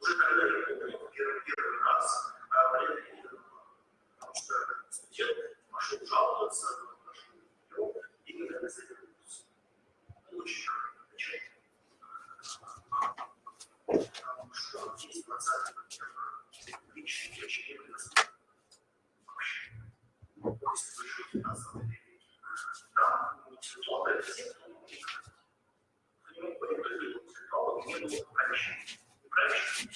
Уже когда я помню первый, первый раз, а не Потому что студент пошел жаловаться, пошел и никогда не завернулся. Очень Потому что есть процент личных вещей, вообще. Если вы живете на самом деле, там интеллектуалы те, кто не Они могут быть не было помещения. Правильно?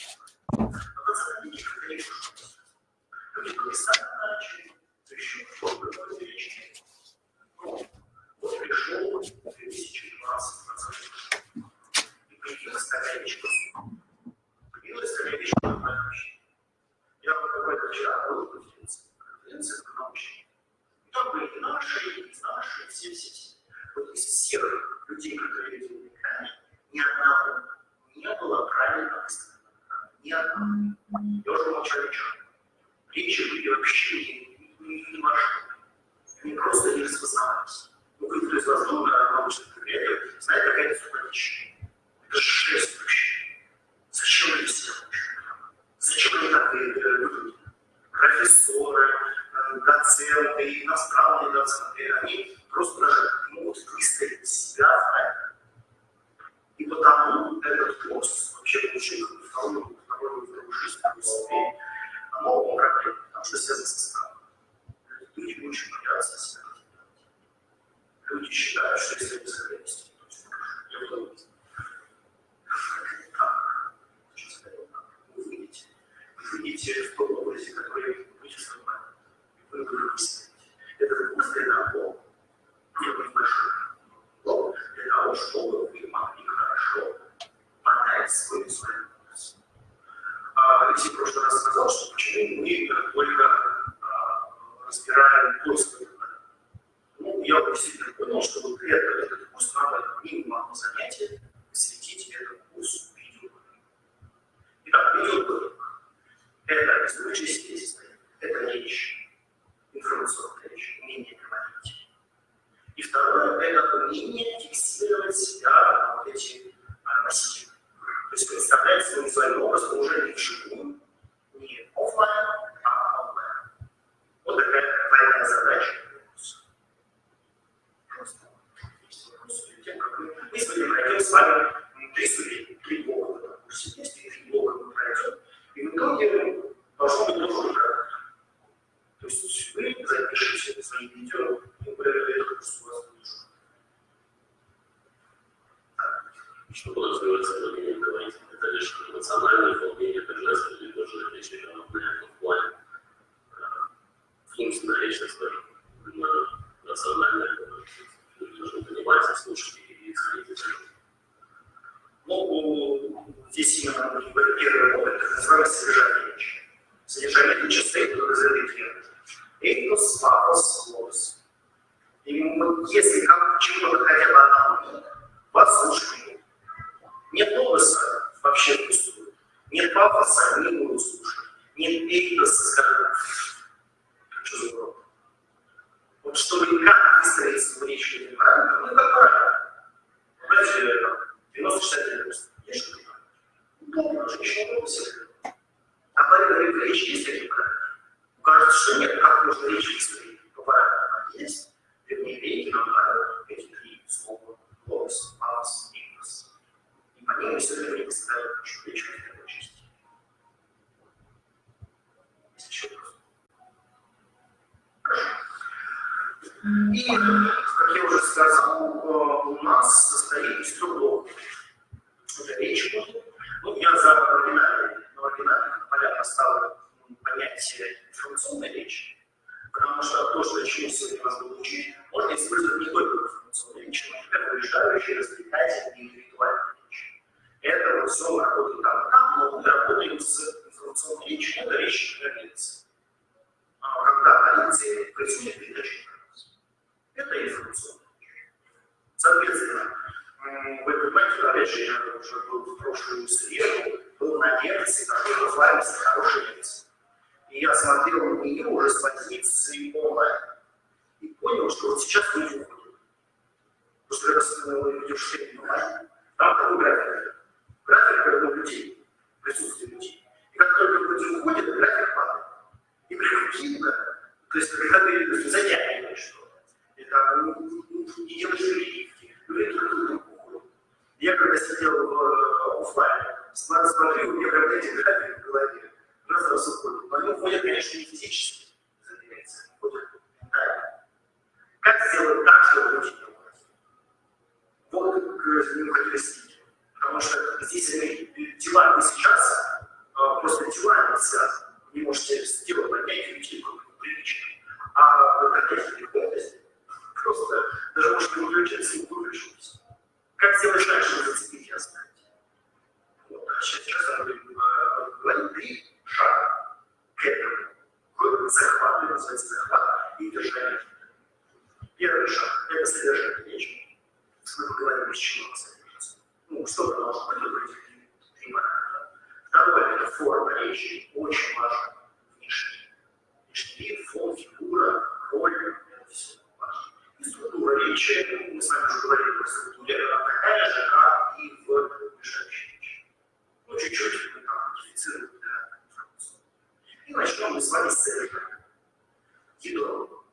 Но пацаны не конечно, люди колесали начали, еще что-то увеличили. Вот пришел 2020 и появилась такая вещь, появилась такая вещь, я буквально вчера был в конференции, конференция по научной. Там были наши, и наши, все, все, все. Вот из всех людей, которые экране, ни одного не было правильно выставлено. Ни одного. Молчу речь. Речи были вообще не, не, не во Они просто не распознавались. Ну, кто из вас был на научных мероприятиях, знает, какая это суматища. Это жесть вообще. Зачем они все Зачем они так выглядят? Профессоры, э, доценты, иностранные доценты, они просто даже могут выставить себя правильно. И потому этот курс, вообще получил вторую, вторую, вторую жизнь, вторую оно проблема, потому что связано со страхом. Люди очень боятся себя. Люди считают, что если вы скорости, то я буду вы выйдете. Вы выйдете в том образе, который вы создавать. Вы выйдете. Это мысли на пол. Не большой. Для того, чтобы понять свою сложность. А, в прошлый раз сказал, что почему мы только а, разбираем поиск Ну, я действительно понял, что вот это, этот курс надо минимум одно занятие посвятить этому курсу видеоблогинга. Итак, видеоблогинг – это исторические свидетельства, это речь, информационная речь, умение говорить. И второе – это умение фиксировать себя на вот эти носители. То есть представлять свой визуальный образ уже не вживую, не офлайн, а онлайн. Вот такая двойная задача. Просто тем, как мы... Мы сегодня пройдем с вами три ступени, три блока этом курсе. Есть три блока мы пройдем. И в итоге должно быть тоже уже То есть вы запишите свои видео, и этот курс у вас будет что подразумевается под ним говорить. Это лишь эмоциональное волнение, торжество или тоже речь в плане функциональная речь, так скажем, рациональная, люди должны понимать, слушать и исходить из этого. Ну, здесь именно первый момент, так называемое содержание речи. Содержание речи стоит в разрыве клеток. Эйкос, пафос, логос. И если как чего-то хотя бы одного, послушайте нет логоса вообще впустую. Нет пафоса, не буду слушать. Нет эйдоса, скажем, что за урок. Вот чтобы как выстроить свою речь неправильно, ну как правильно. Знаете, 90-60 Есть что-то? Ну, женщина в А правильно речь есть или правильно? Кажется, что нет, как можно речь выстроить по-правильному? Есть. Вернее, речь нам правильно эти три слова. Логос, пафос, они все время представляют нашу речь в первой части. Есть еще вопрос? И, как я уже сказал, у нас состоит из блоков. Это речь. Ну, я за оригинальные, на оригинальных полях поставил понятие информационной речи, потому что то, что чему сегодня вас буду учить, можно использовать не только в информационной речи, но и как выезжающий, развлекательный, индивидуальный это вот все работает там, там, но мы работаем с информационной речью, это речь границы. А когда границы происходит передача информации. Это информационная речь. Соответственно, вы понимаете, опять же, я уже был в прошлую среду, был на лекции, которая называется «Хорошая лекция». И я смотрел на нее уже с позиции онлайн. И понял, что вот сейчас люди уходят. Потому что когда ты идешь в онлайн, там такой график график наблюдений. присутствие людей. И как только люди уходят, график падает. И видно, то есть ты затягиваешь что-то, это не делаешь прививки, люди друг другу уходят. Я когда сидел в э, офлайне, смотрю, у меня прям эти графики в голове, раз раз уходят. Но они уходят, конечно, не физически, ментально. Как сделать так, чтобы люди не? Вот к ним хотели. Потому что здесь они, дела не сейчас, а просто дела не связаны. Не можете сделать поднять людей привычно. А поднять легкость просто даже может не выключиться и выключилось. Как сделать так, чтобы зацепить и оставить? Вот. А сейчас, сейчас мы говорим три шага к этому. К захвату, называется захват и держание. Первый шаг – это содержание речи. Мы поговорим, из чего должно быть внимание. Второе – это форма речи, очень важно. Внешний. Внешний вид, фон, фигура, роль – это все важно. И структура речи, мы с вами уже говорили про структуру, она такая же, как и в мешающей речи. Ну, чуть-чуть мы там модифицируем для информации. И начнем мы с вами с этого. Ядро.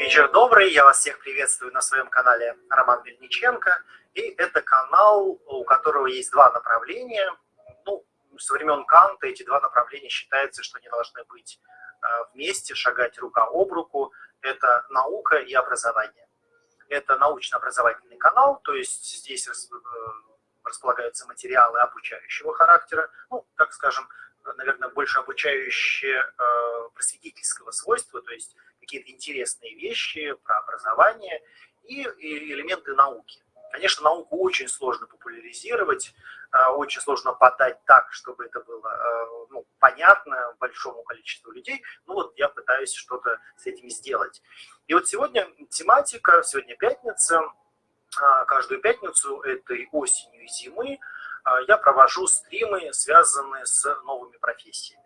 Вечер добрый, я вас всех приветствую на своем канале Роман Мельниченко. И это канал, у которого есть два направления. Ну, со времен Канта эти два направления считается, что они должны быть э, вместе, шагать рука об руку. Это наука и образование. Это научно-образовательный канал, то есть здесь э, располагаются материалы обучающего характера, ну, так скажем, наверное, больше обучающие э, просветительского свойства, то есть какие-то интересные вещи про образование и, и элементы науки. Конечно, науку очень сложно популяризировать, э, очень сложно подать так, чтобы это было э, ну, понятно большому количеству людей. Ну вот я пытаюсь что-то с этим сделать. И вот сегодня тематика, сегодня пятница, э, каждую пятницу этой осенью и зимы я провожу стримы, связанные с новыми профессиями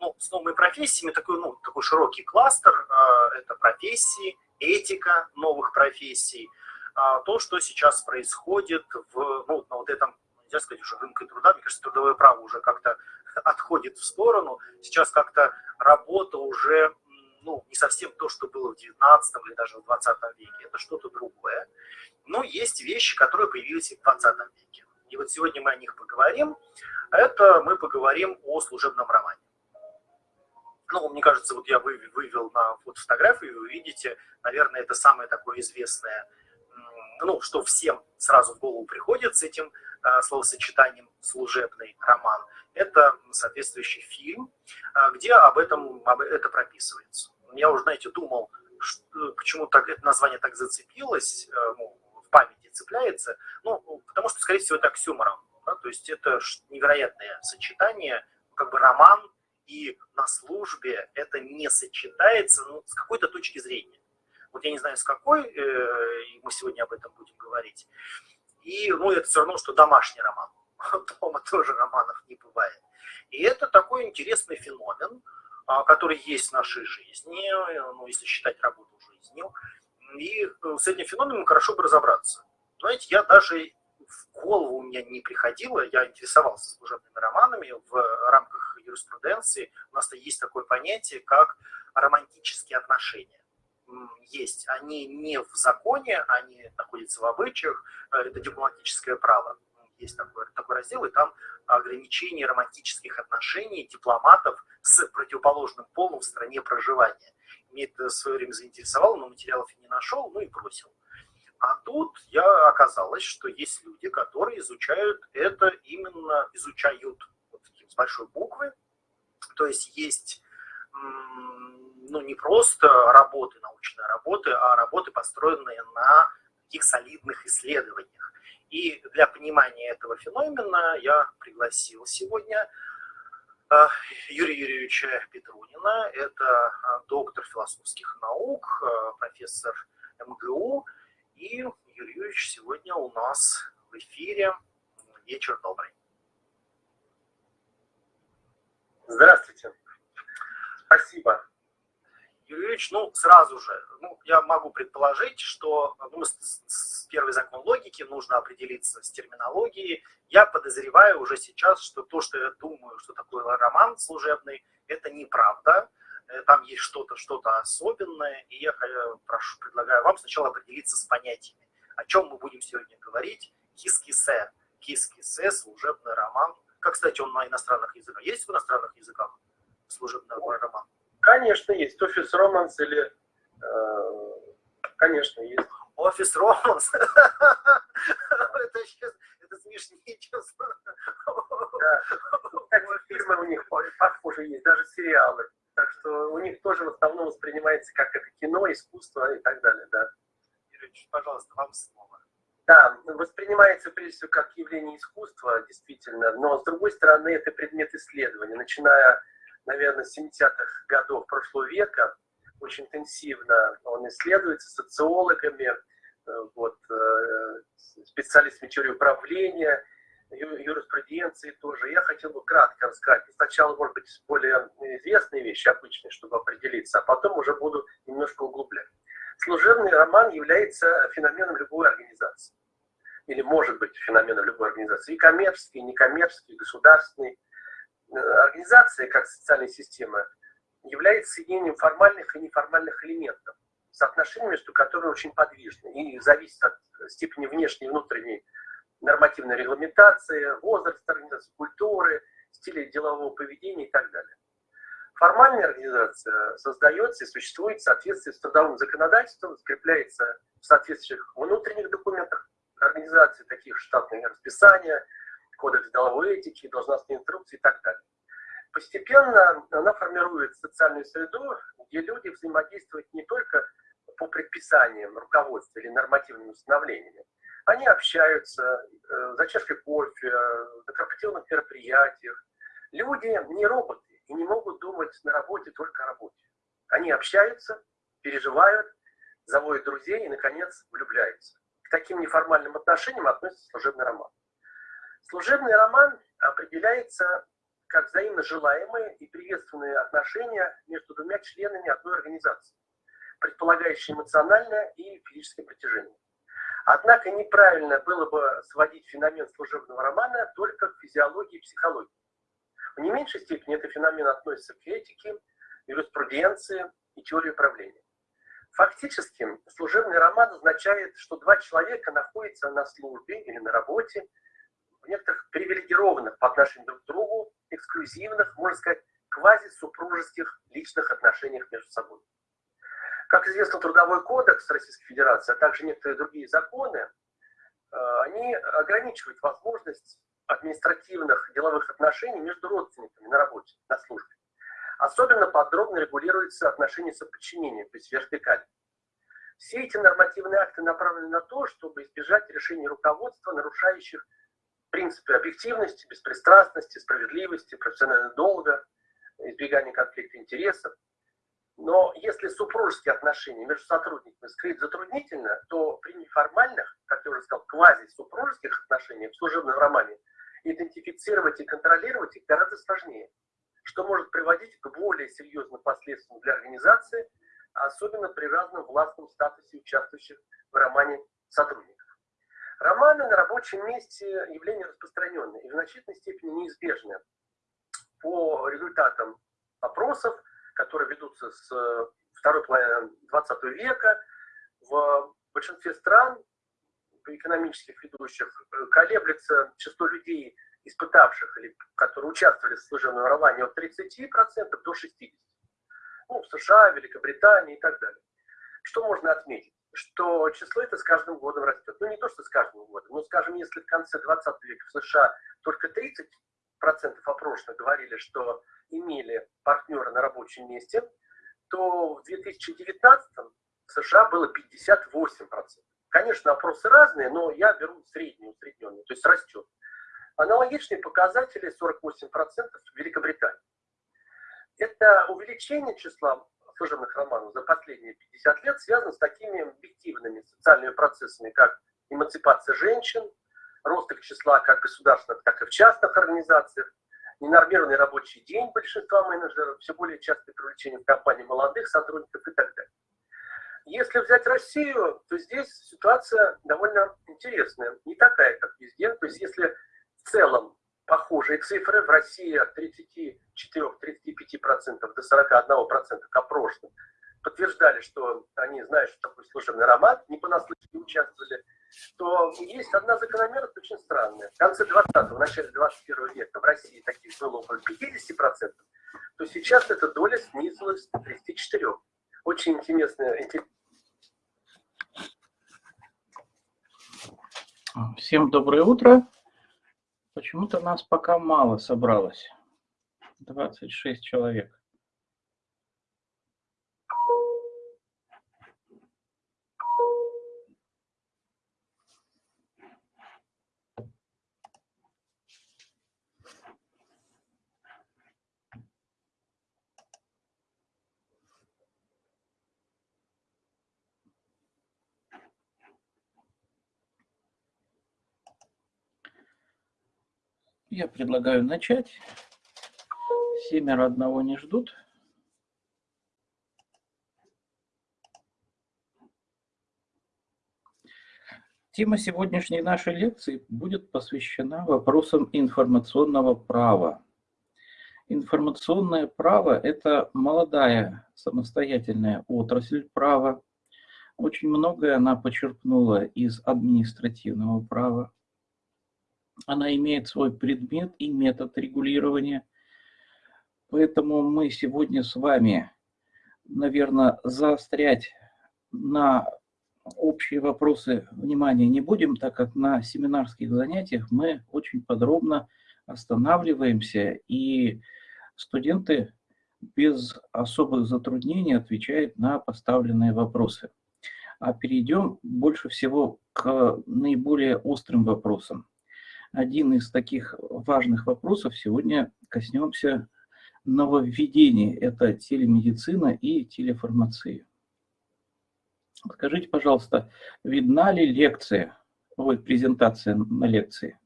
ну, с новыми профессиями такой, ну, такой широкий кластер. А, это профессии, этика новых профессий. А, то, что сейчас происходит в, ну, на вот этом, нельзя сказать, уже рынке труда, мне кажется, трудовое право уже как-то отходит в сторону. Сейчас как-то работа уже ну, не совсем то, что было в 19 или даже в 20 веке, это что-то другое. Но есть вещи, которые появились и в 20 веке. И вот сегодня мы о них поговорим. Это мы поговорим о служебном романе. Ну, мне кажется, вот я вывел на вот фотографию, вы видите, наверное, это самое такое известное, ну, что всем сразу в голову приходит с этим а, словосочетанием «служебный роман». Это соответствующий фильм, а, где об этом об это прописывается. Я уже, знаете, думал, что, почему так, это название так зацепилось, а, ну, в памяти цепляется, ну, потому что, скорее всего, это оксюморон. Да? То есть это невероятное сочетание, как бы роман и на службе это не сочетается ну, с какой-то точки зрения. Вот я не знаю, с какой, э, мы сегодня об этом будем говорить. И, ну, это все равно, что домашний роман. Дома тоже романов не бывает. И это такой интересный феномен, а, который есть в нашей жизни, ну, если считать работу жизнью. И э, с этим феноменом хорошо бы разобраться. Знаете, я даже в голову у меня не приходило, я интересовался служебными романами в рамках юриспруденции. У нас-то есть такое понятие, как романтические отношения. Есть. Они не в законе, они находятся в обычаях, э, это дипломатическое право. Есть такой, такой раздел, и там ограничение романтических отношений дипломатов с противоположным полом в стране проживания. Мне это в свое время заинтересовало, но материалов я не нашел, ну и бросил. А тут я оказалось, что есть люди, которые изучают это именно, изучают с большой буквы. То есть есть ну, не просто работы, научные работы, а работы, построенные на таких солидных исследованиях. И для понимания этого феномена я пригласил сегодня э, Юрия Юрьевича Петрунина. Это э, доктор философских наук, э, профессор МГУ. И Юрий Юрьевич сегодня у нас в эфире. Вечер добрый. Здравствуйте. Спасибо. Юрьевич, ну, сразу же, ну, я могу предположить, что ну, с, с первый закон логики нужно определиться с терминологией. Я подозреваю уже сейчас, что то, что я думаю, что такое роман служебный, это неправда. Э, там есть что-то, что-то особенное, и я прошу, предлагаю вам сначала определиться с понятиями. О чем мы будем сегодня говорить? Кис-кисе. Кис-кисе, служебный роман. Как, кстати, он на иностранных языках. Есть в иностранных языках служебный роман? Конечно, есть. Офис Романс или... Э, конечно, есть. Офис Романс? Это смешнее, честно. Фильмы у них похоже есть, даже сериалы. Так что у них тоже в основном воспринимается как это кино, искусство и так далее, да. Юрьевич, пожалуйста, вам слово. Да, воспринимается прежде всего как явление искусства, действительно, но с другой стороны это предмет исследования, начиная наверное, 70-х годов прошлого века, очень интенсивно он исследуется социологами, э, вот, э, специалистами теории управления, юриспруденции тоже. Я хотел бы кратко рассказать. Сначала, может быть, более известные вещи, обычные, чтобы определиться, а потом уже буду немножко углублять. Служебный роман является феноменом любой организации. Или может быть феноменом любой организации. И коммерческий, и некоммерческий, и государственный организация, как социальная система, является соединением формальных и неформальных элементов, соотношение между которыми очень подвижно и зависит от степени внешней и внутренней нормативной регламентации, возраста организации, культуры, стиля делового поведения и так далее. Формальная организация создается и существует в соответствии с трудовым законодательством, закрепляется в соответствующих внутренних документах организации, таких штатные расписания, кодекс деловой этики, должностные инструкции и так далее. Постепенно она формирует социальную среду, где люди взаимодействуют не только по предписаниям руководства или нормативным установлениями. Они общаются э, за чашкой кофе, на корпоративных мероприятиях. Люди не роботы и не могут думать на работе только о работе. Они общаются, переживают, заводят друзей и, наконец, влюбляются. К таким неформальным отношениям относится служебный роман. Служебный роман определяется как взаимно желаемые и приветственные отношения между двумя членами одной организации, предполагающие эмоциональное и физическое притяжение. Однако неправильно было бы сводить феномен служебного романа только к физиологии и психологии. В не меньшей степени этот феномен относится к этике, юриспруденции и теории управления. Фактически, служебный роман означает, что два человека находятся на службе или на работе, в некоторых привилегированных по отношению друг к другу, эксклюзивных, можно сказать, квазисупружеских личных отношениях между собой. Как известно, Трудовой кодекс Российской Федерации, а также некоторые другие законы, э, они ограничивают возможность административных деловых отношений между родственниками на работе, на службе. Особенно подробно регулируются отношения соподчинения, то есть вертикаль. Все эти нормативные акты направлены на то, чтобы избежать решений руководства, нарушающих принципы объективности, беспристрастности, справедливости, профессионального долга, избегания конфликта интересов. Но если супружеские отношения между сотрудниками скрыть затруднительно, то при неформальных, как я уже сказал, квази-супружеских отношениях в служебном романе идентифицировать и контролировать их гораздо сложнее, что может приводить к более серьезным последствиям для организации, особенно при разном властном статусе участвующих в романе сотрудников. Романы на рабочем месте явление распространенное и в значительной степени неизбежное. По результатам опросов, которые ведутся с э, второй половины 20 века, в большинстве стран экономических ведущих э, колеблется число людей, испытавших или которые участвовали в служебном романе от 30% до 60%. Ну, в США, Великобритании и так далее. Что можно отметить? что число это с каждым годом растет. Ну, не то, что с каждым годом, но, скажем, если в конце 20 века в США только 30% опрошенных говорили, что имели партнера на рабочем месте, то в 2019 в США было 58%. Конечно, опросы разные, но я беру среднюю, усредненную, то есть растет. Аналогичные показатели 48% в Великобритании. Это увеличение числа служебных романов за последние 50 лет связано с такими объективными социальными процессами, как эмансипация женщин, рост их числа как государственных, так и в частных организациях, ненормированный рабочий день большинства менеджеров, все более частое привлечение в компании молодых сотрудников и так далее. Если взять Россию, то здесь ситуация довольно интересная, не такая, как везде. То есть если в целом похожие цифры в России от 34-35% до 41% опрошенных подтверждали, что они знают, что такое служебный роман, не понаслышке участвовали, то есть одна закономерность очень странная. В конце 20-го, в начале 21 века в России таких было около 50%, то сейчас эта доля снизилась до 34%. Очень интересная, Всем доброе утро. Почему-то нас пока мало собралось. 26 человек. Я предлагаю начать. Семеро одного не ждут. Тема сегодняшней нашей лекции будет посвящена вопросам информационного права. Информационное право – это молодая самостоятельная отрасль права. Очень многое она почерпнула из административного права она имеет свой предмет и метод регулирования. Поэтому мы сегодня с вами, наверное, заострять на общие вопросы внимания не будем, так как на семинарских занятиях мы очень подробно останавливаемся, и студенты без особых затруднений отвечают на поставленные вопросы. А перейдем больше всего к наиболее острым вопросам один из таких важных вопросов сегодня коснемся нововведений. Это телемедицина и телеформация. Скажите, пожалуйста, видна ли лекция, ой, презентация на лекции?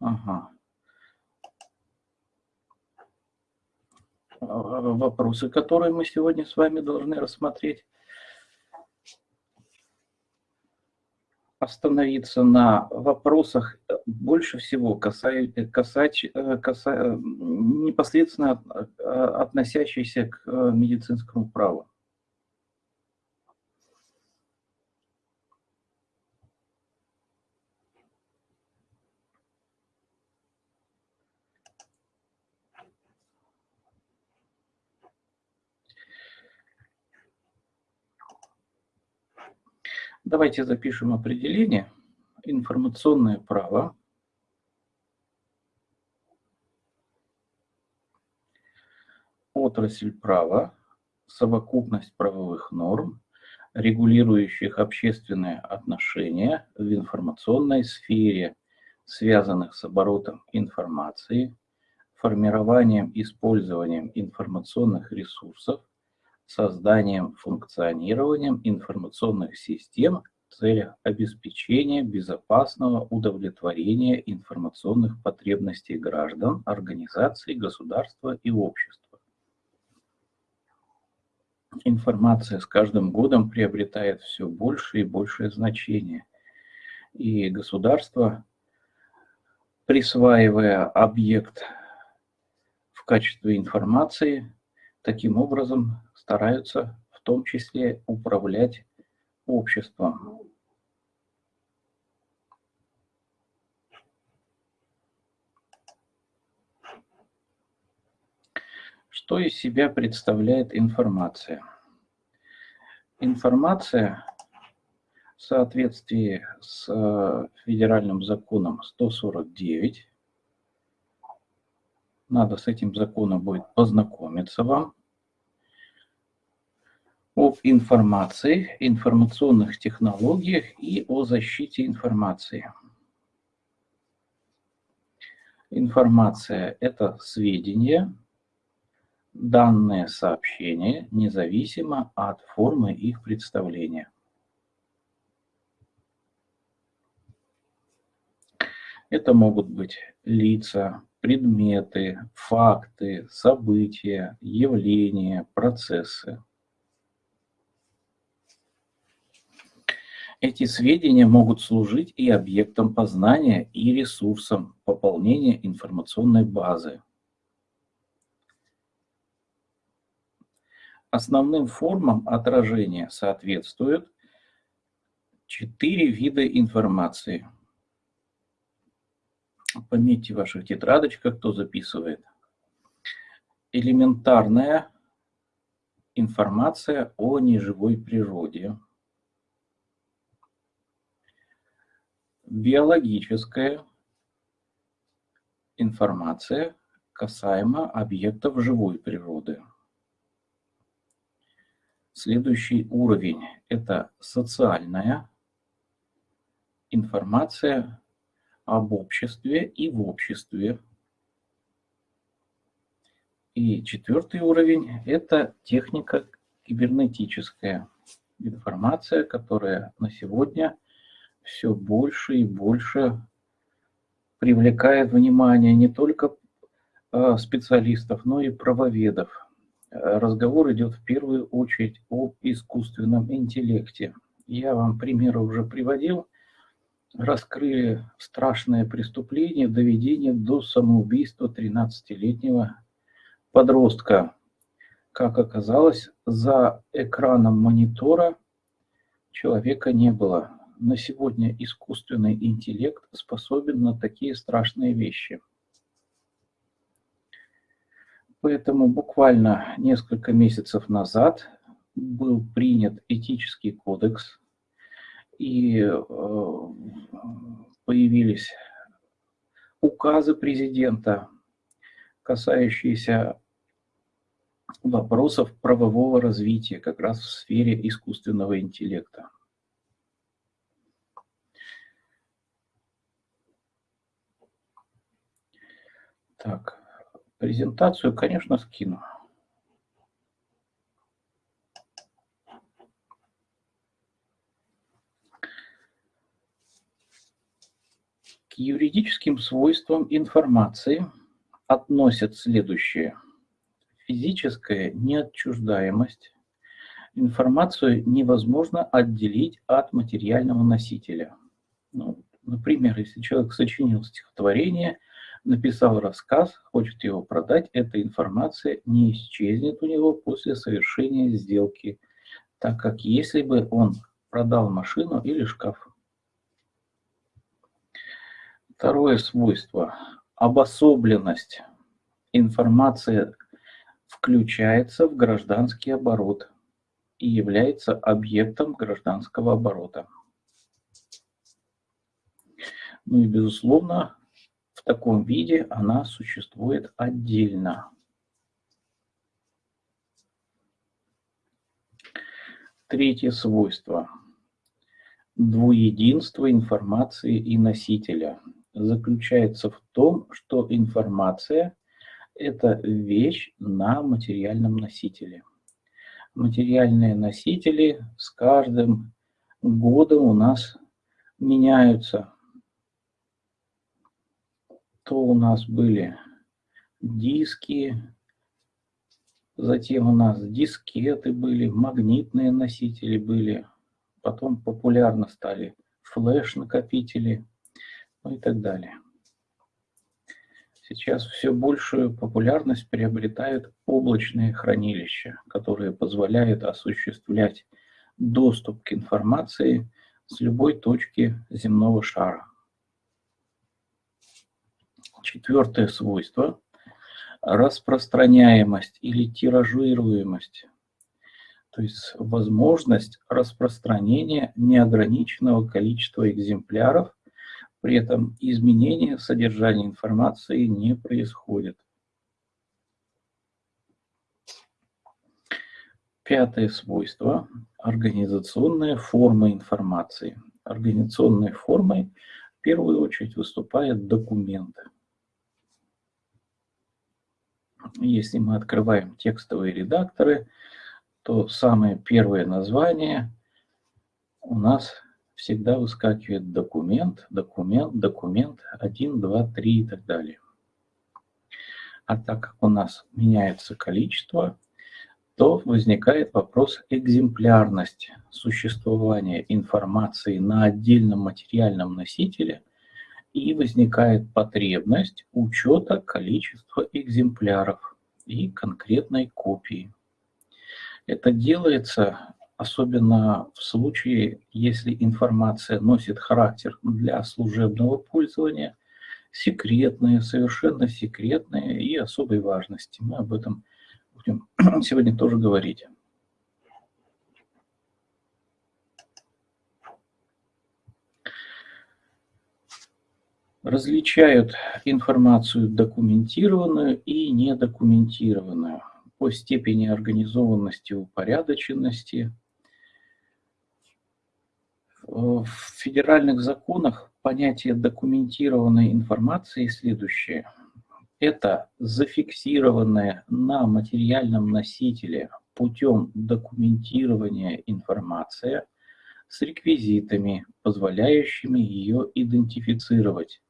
Ага. Вопросы, которые мы сегодня с вами должны рассмотреть. Остановиться на вопросах, э, больше всего касач, э, касач, э, каса, непосредственно относящиеся к медицинскому праву. Давайте запишем определение. Информационное право. Отрасль права, совокупность правовых норм, регулирующих общественные отношения в информационной сфере, связанных с оборотом информации, формированием, использованием информационных ресурсов, созданием, функционированием информационных систем в целях обеспечения безопасного удовлетворения информационных потребностей граждан, организаций, государства и общества. Информация с каждым годом приобретает все больше и большее значение. И государство, присваивая объект в качестве информации, таким образом стараются в том числе управлять обществом. Что из себя представляет информация? Информация в соответствии с э, федеральным законом 149, надо с этим законом будет познакомиться вам, об информации, информационных технологиях и о защите информации. Информация – это сведения, данные сообщения, независимо от формы их представления. Это могут быть лица, предметы, факты, события, явления, процессы. Эти сведения могут служить и объектом познания, и ресурсом пополнения информационной базы. Основным формам отражения соответствуют четыре вида информации. Пометьте в ваших тетрадочках, кто записывает. Элементарная информация о неживой природе. Биологическая информация касаемо объектов живой природы. Следующий уровень – это социальная информация об обществе и в обществе. И четвертый уровень – это техника кибернетическая информация, которая на сегодня все больше и больше привлекает внимание не только а, специалистов, но и правоведов. Разговор идет в первую очередь об искусственном интеллекте. Я вам примеры уже приводил. Раскрыли страшное преступление, доведение до самоубийства 13-летнего подростка. Как оказалось, за экраном монитора человека не было на сегодня искусственный интеллект способен на такие страшные вещи. Поэтому буквально несколько месяцев назад был принят этический кодекс, и э, появились указы президента, касающиеся вопросов правового развития как раз в сфере искусственного интеллекта. Так, презентацию, конечно, скину. К юридическим свойствам информации относят следующее. Физическая неотчуждаемость. Информацию невозможно отделить от материального носителя. Ну, например, если человек сочинил стихотворение – написал рассказ, хочет его продать, эта информация не исчезнет у него после совершения сделки, так как если бы он продал машину или шкаф. Второе свойство – обособленность. Информация включается в гражданский оборот и является объектом гражданского оборота. Ну и, безусловно, таком виде она существует отдельно. Третье свойство. Двуединство информации и носителя заключается в том, что информация – это вещь на материальном носителе. Материальные носители с каждым годом у нас меняются то у нас были диски, затем у нас дискеты были, магнитные носители были, потом популярно стали флеш-накопители, ну и так далее. Сейчас все большую популярность приобретают облачные хранилища, которые позволяют осуществлять доступ к информации с любой точки земного шара. Четвертое свойство. распространяемость или тиражируемость, то есть возможность распространения неограниченного количества экземпляров, при этом изменения содержания информации не происходит. Пятое свойство – организационная форма информации. Организационной формой в первую очередь выступает документ. Если мы открываем текстовые редакторы, то самое первое название у нас всегда выскакивает документ, документ, документ, 1, 2, 3 и так далее. А так как у нас меняется количество, то возникает вопрос экземплярности существования информации на отдельном материальном носителе и возникает потребность учета количества экземпляров и конкретной копии. Это делается особенно в случае, если информация носит характер для служебного пользования, секретная, совершенно секретная и особой важности. Мы об этом будем сегодня тоже говорить. Различают информацию документированную и недокументированную по степени организованности и упорядоченности. В федеральных законах понятие документированной информации следующее – это зафиксированная на материальном носителе путем документирования информация с реквизитами, позволяющими ее идентифицировать,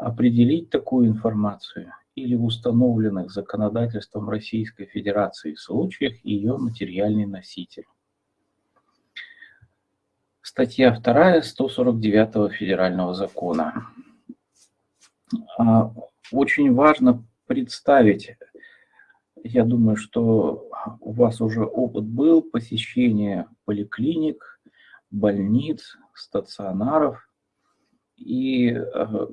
определить такую информацию или в установленных законодательством Российской Федерации случаях ее материальный носитель. Статья 2 149 Федерального закона. А очень важно представить, я думаю, что у вас уже опыт был посещения поликлиник, больниц, стационаров. И э,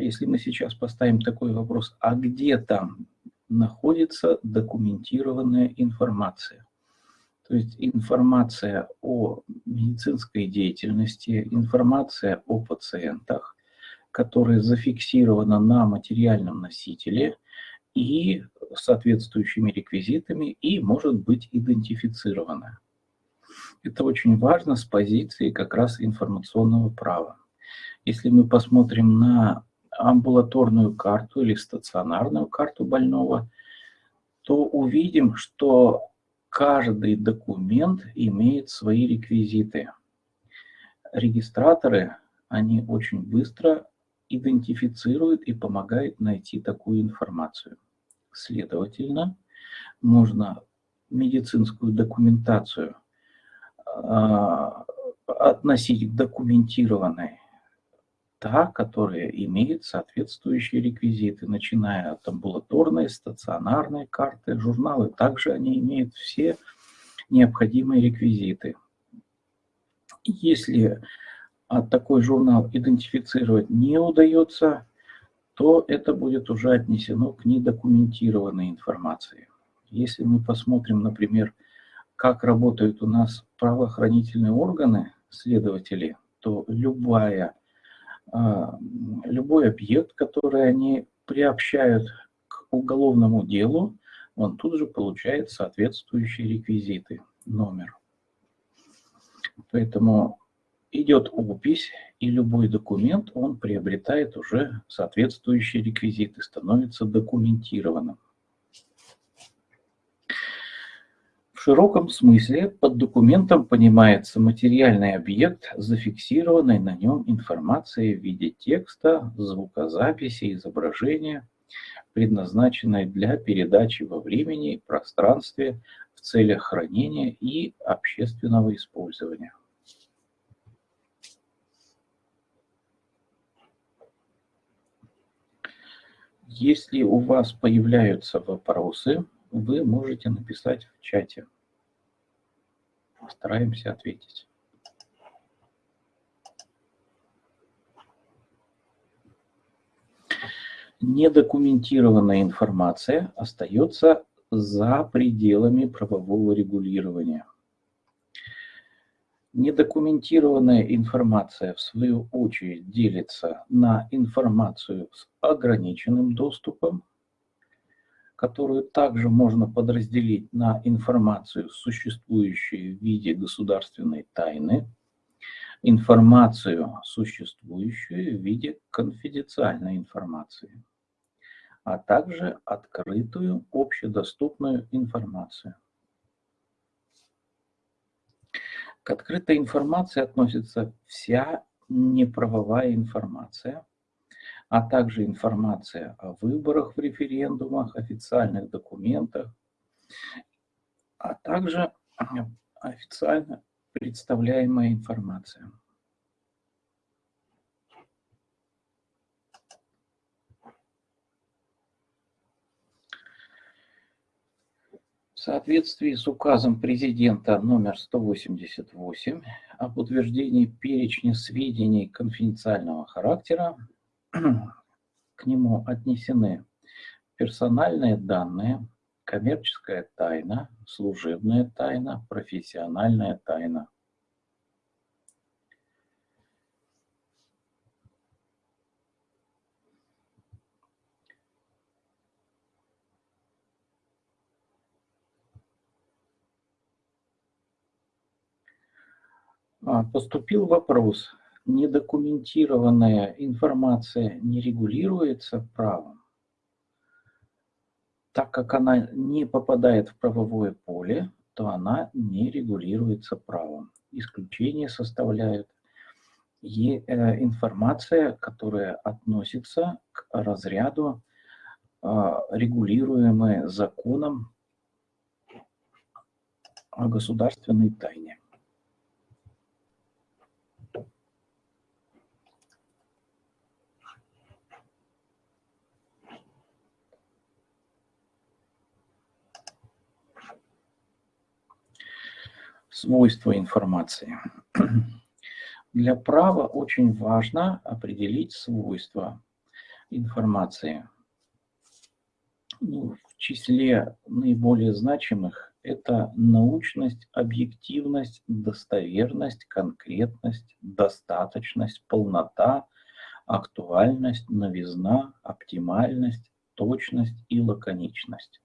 если мы сейчас поставим такой вопрос, а где там находится документированная информация? То есть информация о медицинской деятельности, информация о пациентах, которая зафиксирована на материальном носителе и соответствующими реквизитами и может быть идентифицирована. Это очень важно с позиции как раз информационного права. Если мы посмотрим на амбулаторную карту или стационарную карту больного, то увидим, что каждый документ имеет свои реквизиты. Регистраторы, они очень быстро идентифицирует и помогает найти такую информацию. Следовательно, можно медицинскую документацию э, относить к документированной, та, которая имеет соответствующие реквизиты, начиная от амбулаторной, стационарной карты, журналы. Также они имеют все необходимые реквизиты. Если а такой журнал идентифицировать не удается, то это будет уже отнесено к недокументированной информации. Если мы посмотрим, например, как работают у нас правоохранительные органы, следователи, то любая, любой объект, который они приобщают к уголовному делу, он тут же получает соответствующие реквизиты, номер. Поэтому идет опись, и любой документ, он приобретает уже соответствующие реквизиты, становится документированным. В широком смысле под документом понимается материальный объект, зафиксированной на нем информацией в виде текста, звукозаписи, изображения, предназначенной для передачи во времени и пространстве в целях хранения и общественного использования. Если у вас появляются вопросы, вы можете написать в чате. Постараемся ответить. Недокументированная информация остается за пределами правового регулирования. Недокументированная информация, в свою очередь, делится на информацию с ограниченным доступом, которую также можно подразделить на информацию, существующую в виде государственной тайны, информацию, существующую в виде конфиденциальной информации, а также открытую общедоступную информацию. К открытой информации относится вся неправовая информация, а также информация о выборах в референдумах, официальных документах, а также официально представляемая информация. В соответствии с указом президента номер 188 об утверждении перечня сведений конфиденциального характера, к нему отнесены персональные данные, коммерческая тайна, служебная тайна, профессиональная тайна. А, поступил вопрос. Недокументированная информация не регулируется правом, так как она не попадает в правовое поле, то она не регулируется правом. Исключение составляют и, э, информация, которая относится к разряду э, регулируемой законом о государственной тайне. Свойства информации. Для права очень важно определить свойства информации. Ну, в числе наиболее значимых это научность, объективность, достоверность, конкретность, достаточность, полнота, актуальность, новизна, оптимальность, точность и лаконичность.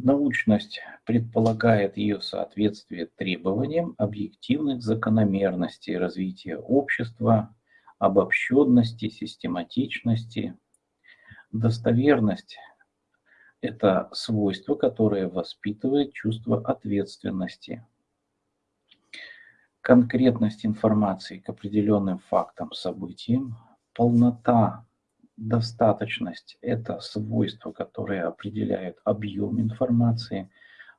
Научность предполагает ее соответствие требованиям объективных закономерностей развития общества, обобщенности, систематичности. Достоверность – это свойство, которое воспитывает чувство ответственности. Конкретность информации к определенным фактам, событиям, полнота Достаточность – это свойства, которые определяют объем информации.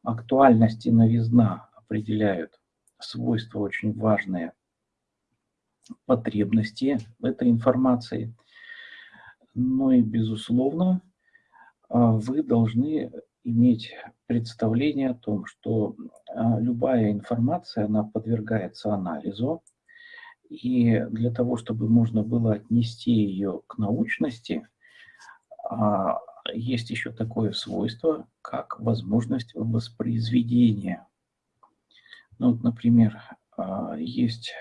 Актуальность и новизна определяют свойства очень важные потребности этой информации. Ну и, безусловно, а, вы должны иметь представление о том, что а, любая информация, она подвергается анализу, и для того, чтобы можно было отнести ее к научности, а, есть еще такое свойство, как возможность воспроизведения. Ну, вот, например, а, есть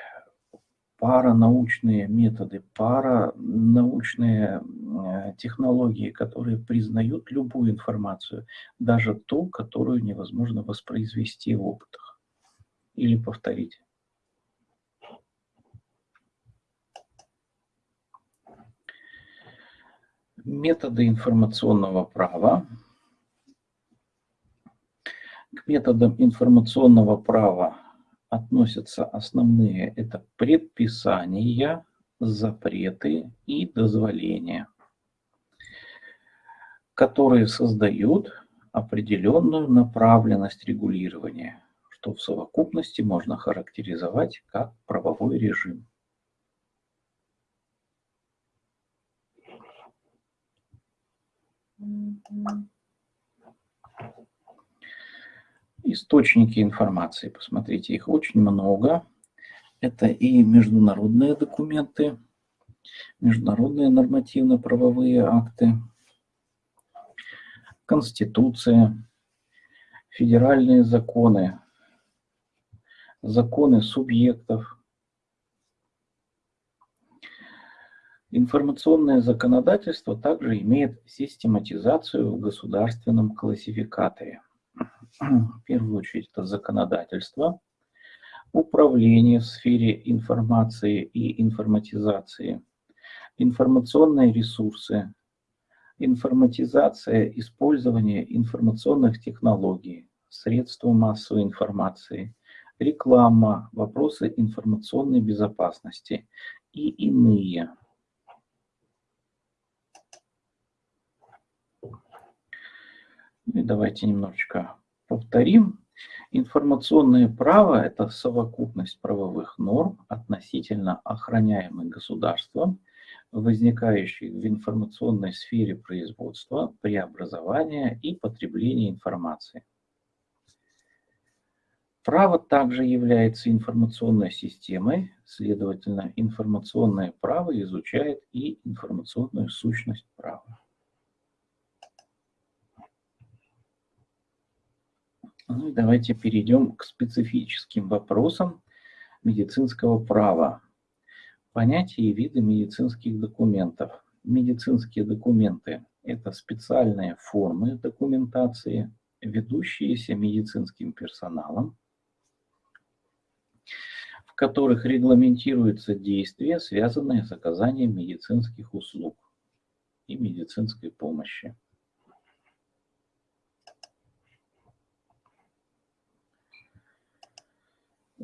паранаучные методы, паранаучные э, технологии, которые признают любую информацию, даже ту, которую невозможно воспроизвести в опытах или повторить. Методы информационного права. К методам информационного права относятся основные. Это предписания, запреты и дозволения, которые создают определенную направленность регулирования, что в совокупности можно характеризовать как правовой режим. Источники информации, посмотрите, их очень много. Это и международные документы, международные нормативно-правовые акты, Конституция, федеральные законы, законы субъектов, Информационное законодательство также имеет систематизацию в государственном классификаторе. В первую очередь это законодательство, управление в сфере информации и информатизации, информационные ресурсы, информатизация использования информационных технологий, средства массовой информации, реклама, вопросы информационной безопасности и иные. И давайте немножечко повторим. Информационное право – это совокупность правовых норм относительно охраняемых государством, возникающих в информационной сфере производства, преобразования и потребления информации. Право также является информационной системой, следовательно, информационное право изучает и информационную сущность права. Ну и давайте перейдем к специфическим вопросам медицинского права. Понятия и виды медицинских документов. Медицинские документы – это специальные формы документации, ведущиеся медицинским персоналом, в которых регламентируются действия, связанные с оказанием медицинских услуг и медицинской помощи.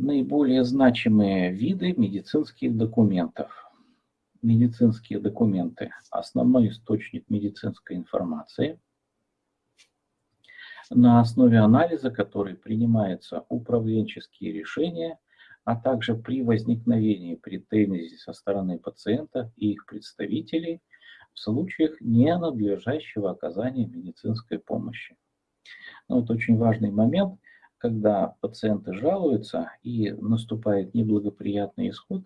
Наиболее значимые виды медицинских документов. Медицинские документы – основной источник медицинской информации, на основе анализа которой принимаются управленческие решения, а также при возникновении претензий со стороны пациента и их представителей в случаях ненадлежащего оказания медицинской помощи. Ну, вот очень важный момент – когда пациенты жалуются и наступает неблагоприятный исход,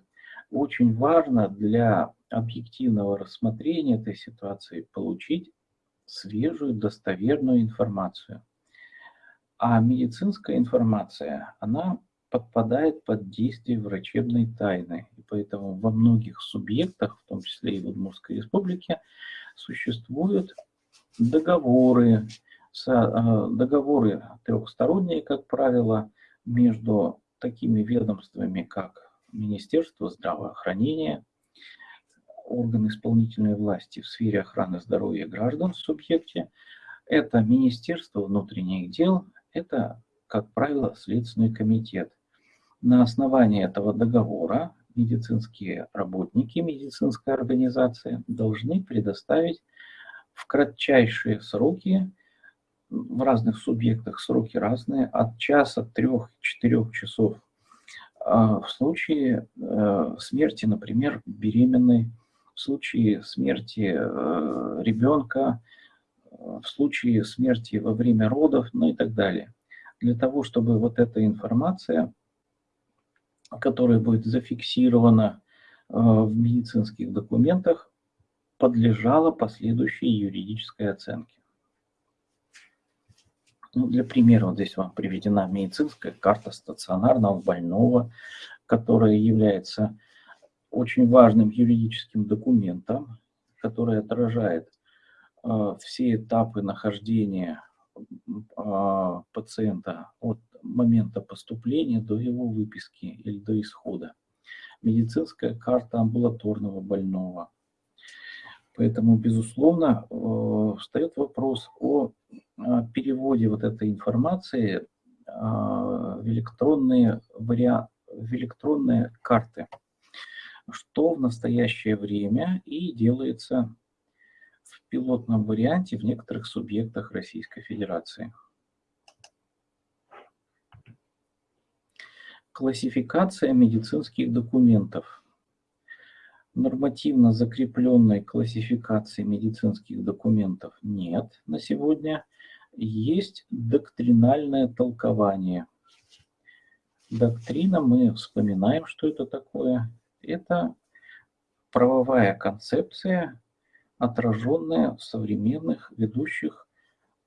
очень важно для объективного рассмотрения этой ситуации получить свежую, достоверную информацию. А медицинская информация, она подпадает под действие врачебной тайны. И поэтому во многих субъектах, в том числе и в Удмуртской республике, существуют договоры, договоры трехсторонние, как правило, между такими ведомствами, как Министерство здравоохранения, органы исполнительной власти в сфере охраны здоровья граждан в субъекте, это Министерство внутренних дел, это, как правило, Следственный комитет. На основании этого договора медицинские работники, медицинская организация должны предоставить в кратчайшие сроки в разных субъектах сроки разные, от часа, трех-четырех часов. А в случае э, смерти, например, беременной, в случае смерти э, ребенка, э, в случае смерти во время родов, ну и так далее. Для того, чтобы вот эта информация, которая будет зафиксирована в медицинских документах, подлежала последующей юридической оценке. Ну, для примера, вот здесь вам приведена медицинская карта стационарного больного, которая является очень важным юридическим документом, который отражает э, все этапы нахождения э, пациента от момента поступления до его выписки или до исхода. Медицинская карта амбулаторного больного. Поэтому, безусловно, э, встает вопрос о а, переводе вот этой информации а, в электронные, вариа... в электронные карты, что в настоящее время и делается в пилотном варианте в некоторых субъектах Российской Федерации. Классификация медицинских документов. Нормативно закрепленной классификации медицинских документов нет на сегодня – есть доктринальное толкование. Доктрина, мы вспоминаем, что это такое. Это правовая концепция, отраженная в современных ведущих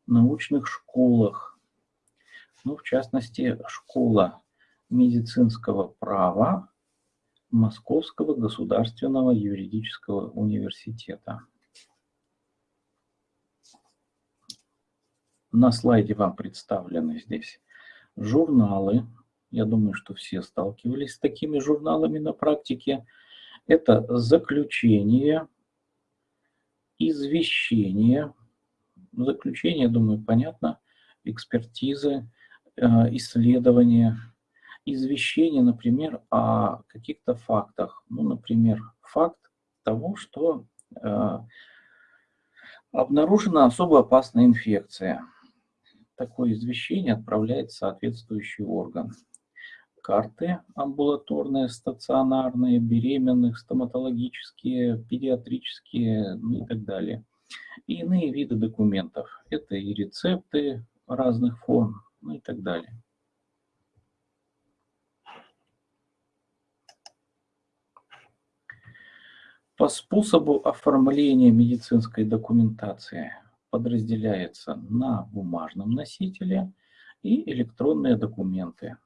научных школах. Ну, в частности, школа медицинского права Московского государственного юридического университета. На слайде вам представлены здесь журналы. Я думаю, что все сталкивались с такими журналами на практике. Это заключение, извещение. Заключение, думаю, понятно. Экспертизы, э, исследования, извещение, например, о каких-то фактах. Ну, например, факт того, что э, обнаружена особо опасная инфекция. Такое извещение отправляет соответствующий орган. Карты амбулаторные, стационарные, беременных, стоматологические, педиатрические ну и так далее. И иные виды документов. Это и рецепты разных форм, ну и так далее. По способу оформления медицинской документации подразделяется на бумажном носителе и электронные документы.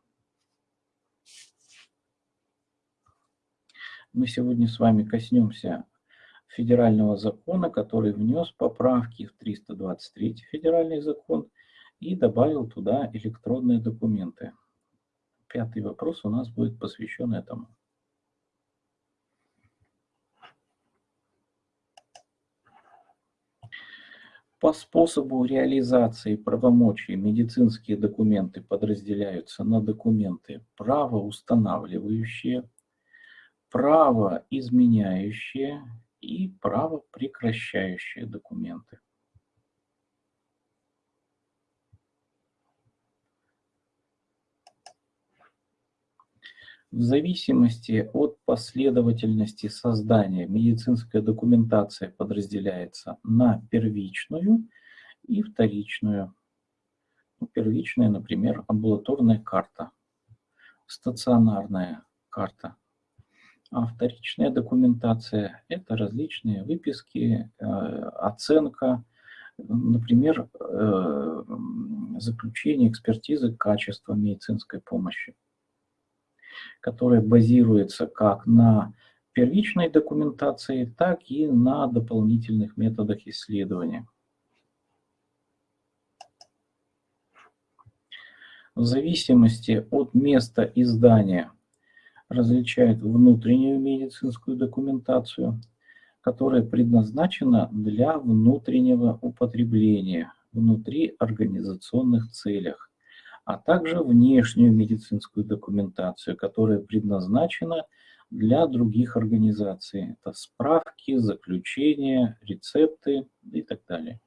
Мы сегодня с вами коснемся федерального закона, который внес поправки в 323 федеральный закон и добавил туда электронные документы. Пятый вопрос у нас будет посвящен этому. По способу реализации правомочий медицинские документы подразделяются на документы правоустанавливающие, правоизменяющие и правопрекращающие документы. В зависимости от последовательности создания медицинская документация подразделяется на первичную и вторичную. Ну, первичная, например, амбулаторная карта, стационарная карта. А вторичная документация – это различные выписки, э, оценка, например, э, заключение экспертизы качества медицинской помощи которая базируется как на первичной документации, так и на дополнительных методах исследования. В зависимости от места издания различают внутреннюю медицинскую документацию, которая предназначена для внутреннего употребления внутри организационных целях а также внешнюю медицинскую документацию, которая предназначена для других организаций. Это справки, заключения, рецепты и так далее.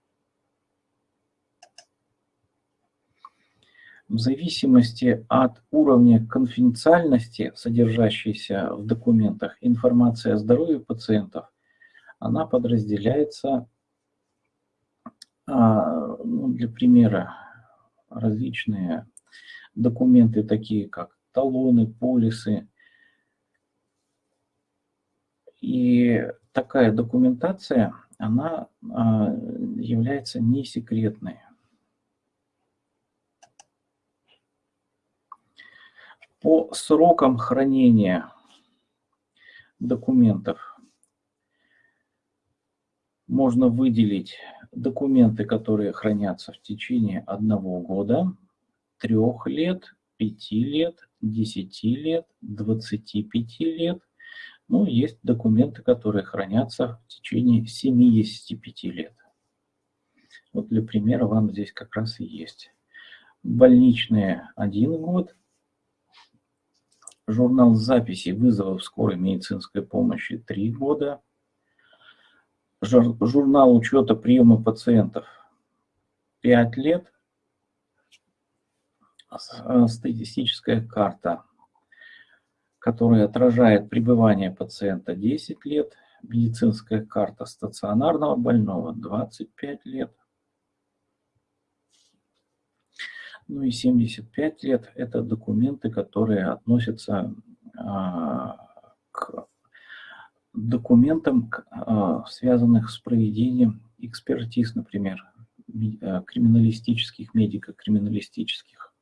В зависимости от уровня конфиденциальности, содержащейся в документах, информация о здоровье пациентов, она подразделяется, а, ну, для примера, различные документы, такие как талоны, полисы. И такая документация, она а, является не секретной. По срокам хранения документов можно выделить документы, которые хранятся в течение одного года, трех лет, пяти лет, десяти лет, двадцати пяти лет. Ну, есть документы, которые хранятся в течение 75 лет. Вот для примера вам здесь как раз и есть. Больничные один год, журнал записи вызовов скорой медицинской помощи три года, журнал учета приема пациентов. 5 лет, а, статистическая карта, которая отражает пребывание пациента. 10 лет, медицинская карта стационарного больного. 25 лет, ну и 75 лет – это документы, которые относятся а, к документам, а, связанных с проведением экспертиз, например, а, криминалистических, медико-криминалистических.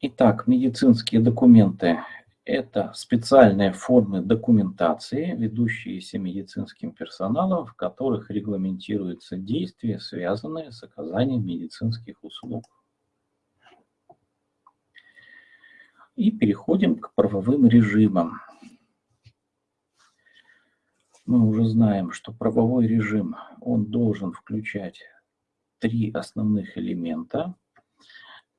Итак, медицинские документы – это специальные формы документации, ведущиеся медицинским персоналом, в которых регламентируются действия, связанные с оказанием медицинских услуг. И переходим к правовым режимам. Мы уже знаем, что правовой режим, он должен включать три основных элемента.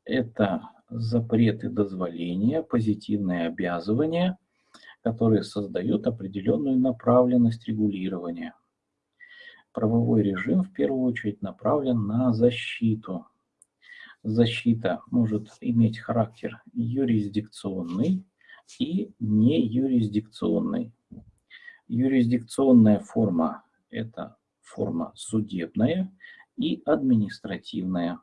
Это запреты дозволения, позитивные обязывания, которые создают определенную направленность регулирования. Правовой режим в первую очередь направлен на защиту. Защита может иметь характер юрисдикционный и не юрисдикционный. Юрисдикционная форма – это форма судебная и административная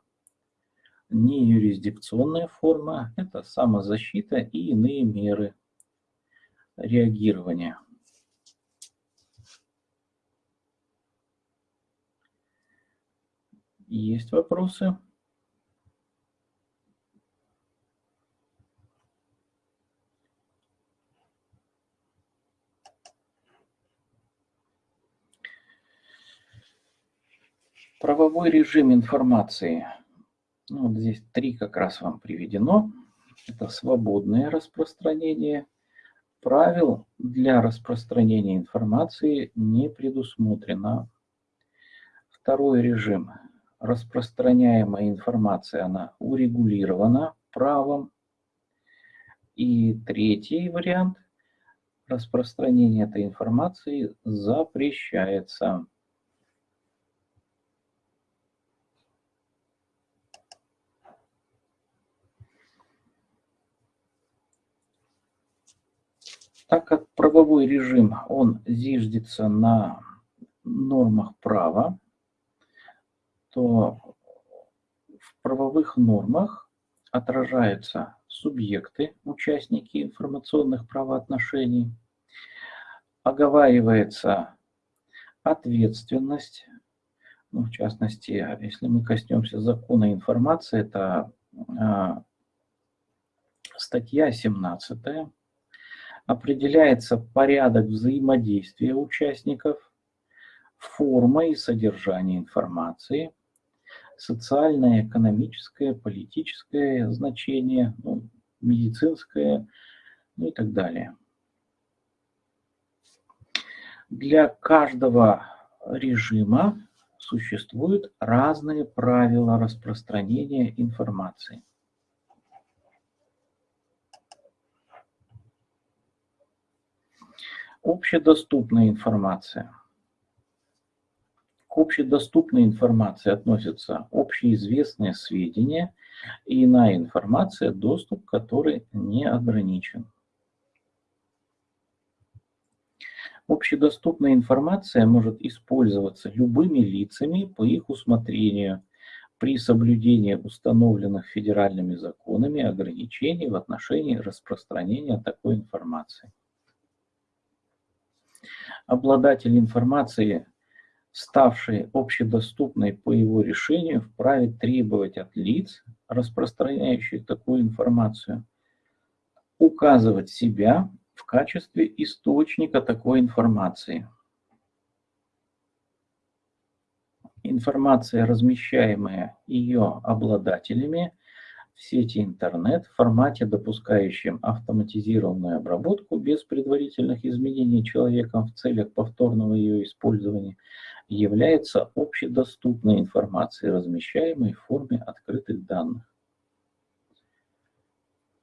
не юрисдикционная форма, это самозащита и иные меры реагирования. Есть вопросы? Правовой режим информации – ну, вот здесь три как раз вам приведено. Это свободное распространение. Правил для распространения информации не предусмотрено. Второй режим. Распространяемая информация, она урегулирована правом. И третий вариант. Распространение этой информации запрещается. Так как правовой режим, он зиждется на нормах права, то в правовых нормах отражаются субъекты, участники информационных правоотношений, оговаривается ответственность, ну, в частности, если мы коснемся закона информации, это а, статья 17, определяется порядок взаимодействия участников, форма и содержание информации, социальное, экономическое, политическое значение, ну, медицинское, ну и так далее. Для каждого режима существуют разные правила распространения информации. Общедоступная информация. К общедоступной информации относятся общеизвестные сведения и иная информация, доступ которой не ограничен. Общедоступная информация может использоваться любыми лицами по их усмотрению при соблюдении установленных федеральными законами ограничений в отношении распространения такой информации обладатель информации, ставшей общедоступной по его решению, вправе требовать от лиц, распространяющих такую информацию, указывать себя в качестве источника такой информации. Информация, размещаемая ее обладателями, в сети интернет в формате, допускающем автоматизированную обработку без предварительных изменений человеком в целях повторного ее использования, является общедоступной информацией, размещаемой в форме открытых данных.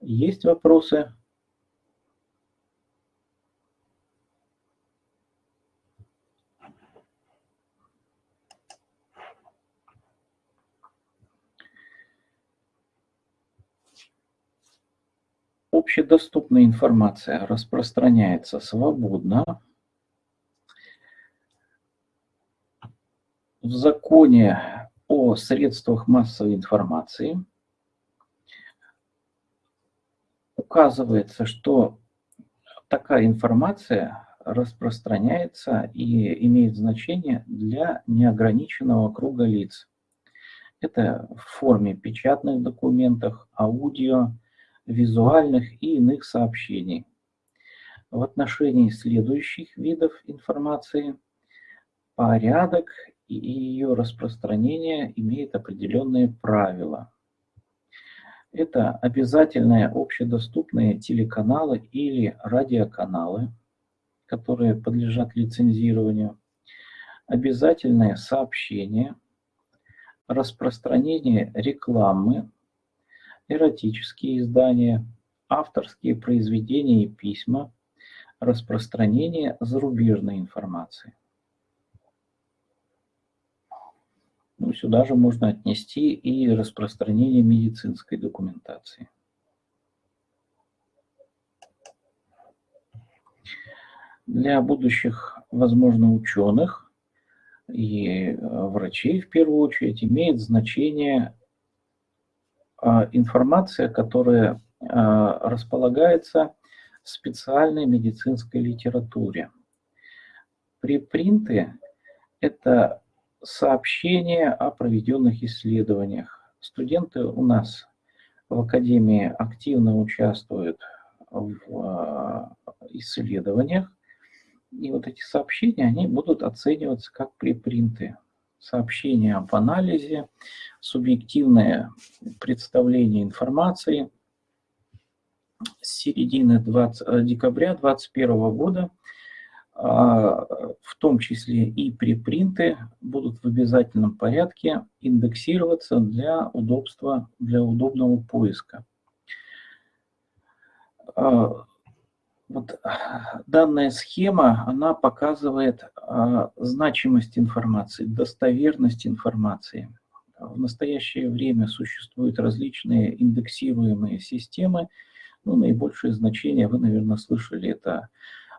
Есть вопросы? Общедоступная информация распространяется свободно. В законе о средствах массовой информации указывается, что такая информация распространяется и имеет значение для неограниченного круга лиц. Это в форме печатных документов, аудио, визуальных и иных сообщений. В отношении следующих видов информации порядок и ее распространение имеет определенные правила. Это обязательные общедоступные телеканалы или радиоканалы, которые подлежат лицензированию, обязательные сообщения, распространение рекламы, эротические издания, авторские произведения и письма, распространение зарубежной информации. Ну, сюда же можно отнести и распространение медицинской документации. Для будущих, возможно, ученых и э, врачей в первую очередь имеет значение информация, которая а, располагается в специальной медицинской литературе. Препринты – это сообщения о проведенных исследованиях. Студенты у нас в Академии активно участвуют в а, исследованиях, и вот эти сообщения, они будут оцениваться как препринты. Сообщения об анализе, субъективное представление информации. С середины 20, декабря 2021 года – а, в том числе и препринты, будут в обязательном порядке индексироваться для удобства, для удобного поиска. Вот данная схема, она показывает а, значимость информации, достоверность информации. В настоящее время существуют различные индексируемые системы. Ну, наибольшее значение, вы, наверное, слышали, это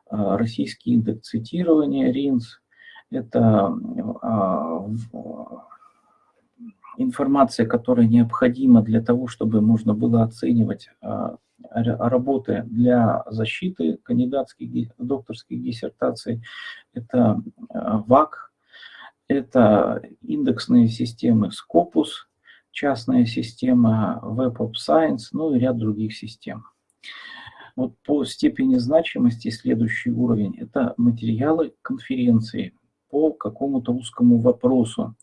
а, российский индекс цитирования РИНС. Это а, информация, которая необходима для того, чтобы можно было оценивать а, работы для защиты кандидатских, докторских диссертаций. Это ВАК, это индексные системы Scopus, частная система Web of Science, ну и ряд других систем. Вот по степени значимости следующий уровень – это материалы конференции по какому-то узкому вопросу,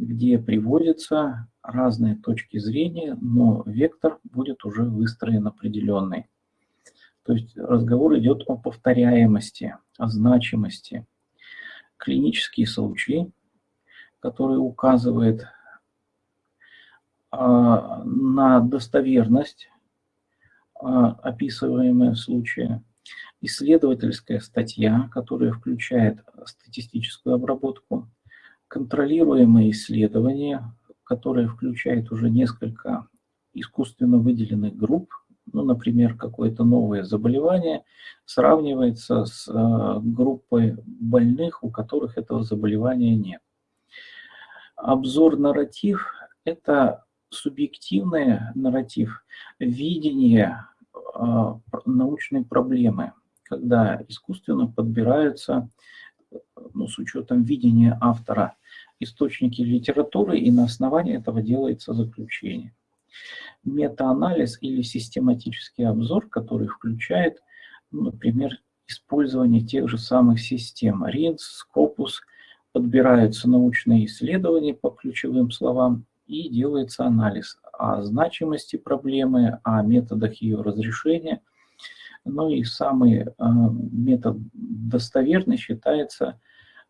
где приводятся разные точки зрения, но вектор будет уже выстроен определенный. То есть разговор идет о повторяемости, о значимости. Клинические случаи, которые указывают а, на достоверность а, описываемые случаи, исследовательская статья, которая включает статистическую обработку, контролируемые исследования, которые включают уже несколько искусственно выделенных групп, ну, например, какое-то новое заболевание сравнивается с э, группой больных, у которых этого заболевания нет. Обзор-нарратив – это субъективный нарратив, видение а, научной проблемы, когда искусственно подбираются, ну, с учетом видения автора, источники литературы, и на основании этого делается заключение. Метаанализ или систематический обзор, который включает, ну, например, использование тех же самых систем RINS, Scopus, подбираются научные исследования по ключевым словам и делается анализ о значимости проблемы, о методах ее разрешения. Ну и самый э, метод достоверный считается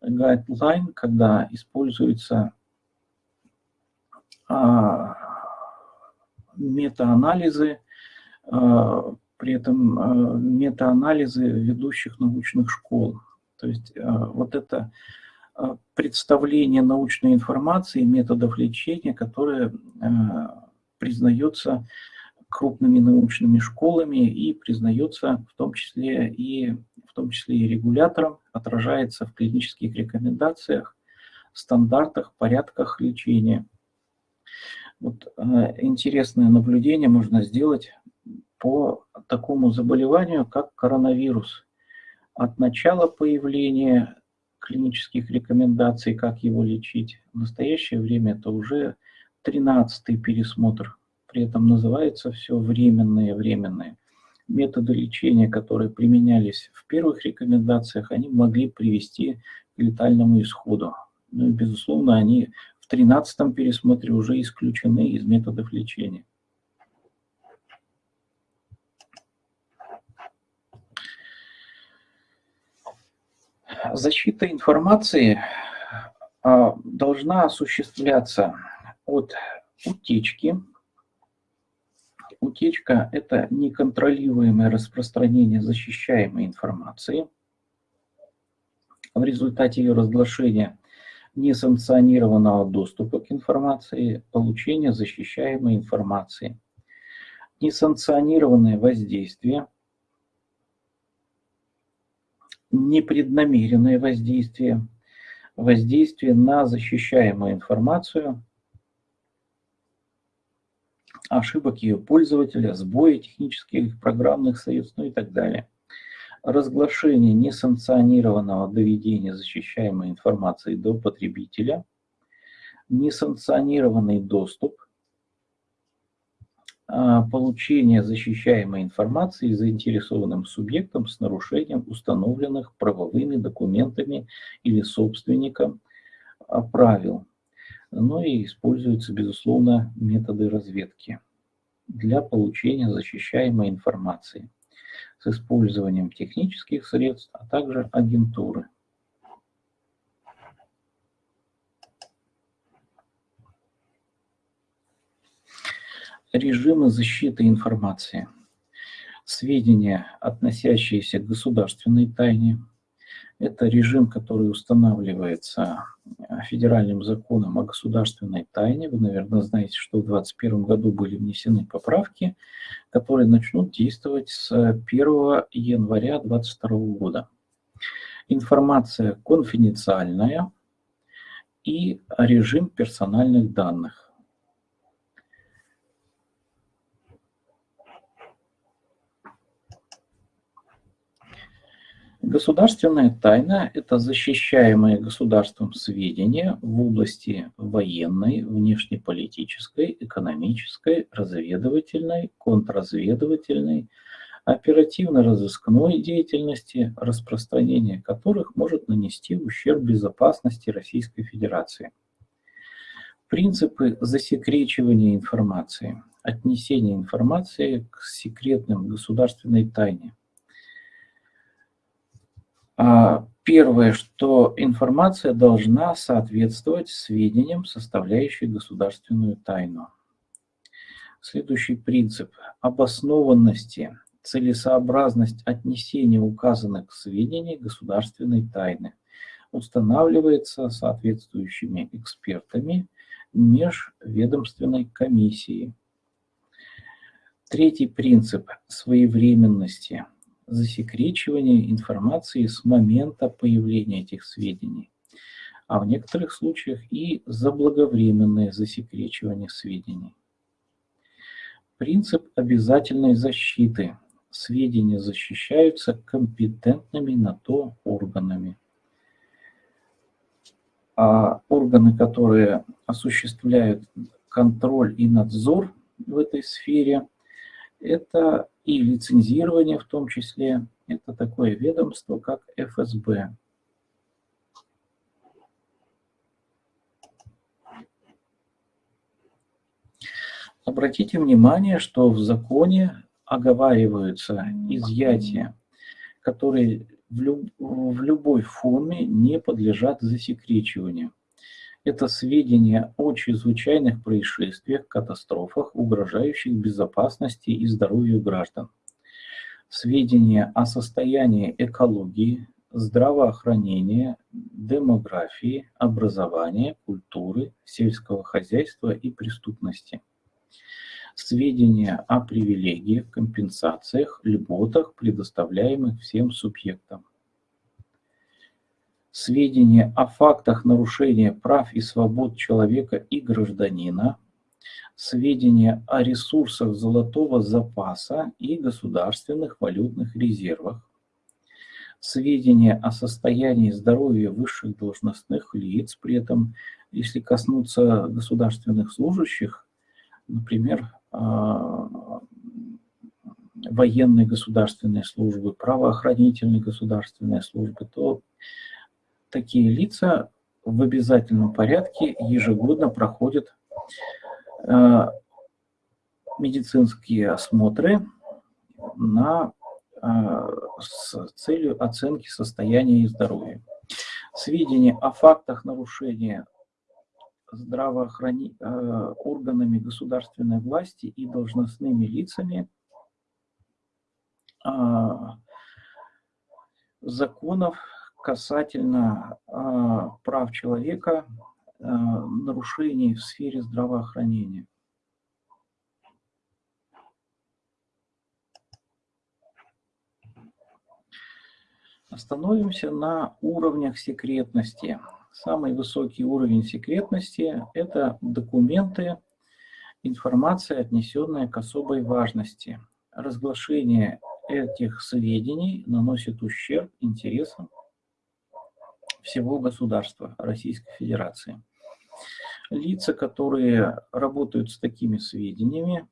guideline, когда используются а, метаанализы, а, при этом а, метаанализы ведущих научных школ. То есть вот это представление научной информации, методов лечения, которое признается крупными научными школами и признается в том числе и, в том числе и регулятором, отражается в клинических рекомендациях, стандартах, порядках лечения – Вот э, интересное наблюдение можно сделать по такому заболеванию, как коронавирус. От начала появления клинических рекомендаций, как его лечить, в настоящее время это уже 13-й пересмотр. При этом называется все временные, временные. Методы лечения, которые применялись в первых рекомендациях, они могли привести к летальному исходу. Ну и, безусловно, они в 13-м пересмотре уже исключены из методов лечения. Защита информации а, должна осуществляться от утечки. Утечка – это неконтролируемое распространение защищаемой информации. В результате ее разглашения несанкционированного доступа к информации, получения защищаемой информации. Несанкционированное воздействие – непреднамеренное воздействие, воздействие на защищаемую информацию, ошибок ее пользователя, сбои технических программных средств, ну и так далее. Разглашение несанкционированного доведения защищаемой информации до потребителя, несанкционированный доступ – а, получения защищаемой информации заинтересованным субъектом с нарушением установленных правовыми документами или собственником а, правил. Ну и используются, безусловно, методы разведки для получения защищаемой информации с использованием технических средств, а также агентуры. Режимы защиты информации. Сведения, относящиеся к государственной тайне. Это режим, который устанавливается федеральным законом о государственной тайне. Вы, наверное, знаете, что в 2021 году были внесены поправки, которые начнут действовать с 1 января 2022 года. Информация конфиденциальная и режим персональных данных. Государственная тайна – это защищаемые государством сведения в области военной, внешнеполитической, экономической, разведывательной, контрразведывательной, оперативно-розыскной деятельности, распространение которых может нанести ущерб безопасности Российской Федерации. Принципы засекречивания информации, отнесения информации к секретным государственной тайне – первое, что информация должна соответствовать сведениям, составляющим государственную тайну. Следующий принцип обоснованности, целесообразность отнесения указанных сведений государственной тайны устанавливается соответствующими экспертами межведомственной комиссии. Третий принцип своевременности – засекречивание информации с момента появления этих сведений, а в некоторых случаях и заблаговременное засекречивание сведений. Принцип обязательной защиты. Сведения защищаются компетентными на то органами. А органы, которые осуществляют контроль и надзор в этой сфере, это и лицензирование в том числе. Это такое ведомство, как ФСБ. Обратите внимание, что в законе оговариваются изъятия, которые в, люб в любой форме не подлежат засекречиванию. Это сведения о чрезвычайных происшествиях, катастрофах, угрожающих безопасности и здоровью граждан. Сведения о состоянии экологии, здравоохранения, демографии, образования, культуры, сельского хозяйства и преступности. Сведения о привилегиях, компенсациях, льготах, предоставляемых всем субъектам сведения о фактах нарушения прав и свобод человека и гражданина, сведения о ресурсах золотого запаса и государственных валютных резервах, сведения о состоянии здоровья высших должностных лиц, при этом, если коснуться государственных служащих, например, а, военной государственной службы, правоохранительной государственной службы, то такие лица в обязательном порядке ежегодно проходят э, медицинские осмотры на, э, с целью оценки состояния и здоровья. Сведения о фактах нарушения здравоохрани... Э, органами государственной власти и должностными лицами законов касательно э, прав человека, э, нарушений в сфере здравоохранения. Остановимся на уровнях секретности. Самый высокий уровень секретности – это документы, информация, отнесенная к особой важности. Разглашение этих сведений наносит ущерб интересам всего государства Российской Федерации. Лица, которые работают с такими сведениями,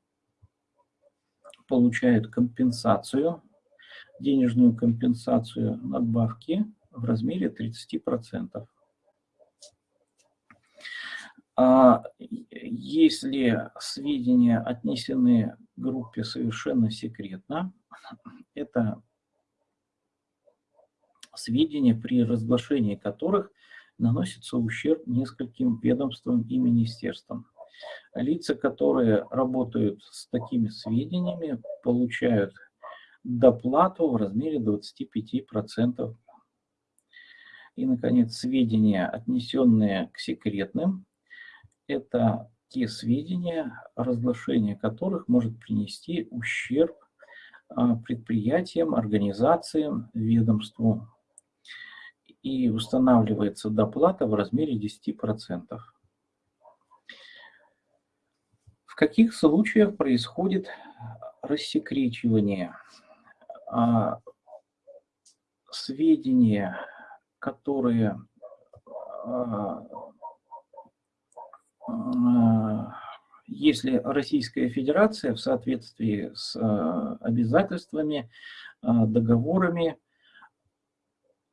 получают компенсацию, денежную компенсацию надбавки в размере 30%. А если сведения отнесены группе совершенно секретно, это сведения, при разглашении которых наносится ущерб нескольким ведомствам и министерствам. Лица, которые работают с такими сведениями, получают доплату в размере 25%. И, наконец, сведения, отнесенные к секретным, это те сведения, разглашение которых может принести ущерб а, предприятиям, организациям, ведомству и устанавливается доплата в размере 10%. В каких случаях происходит рассекречивание? А, сведения, которые а, а, если Российская Федерация в соответствии с обязательствами, договорами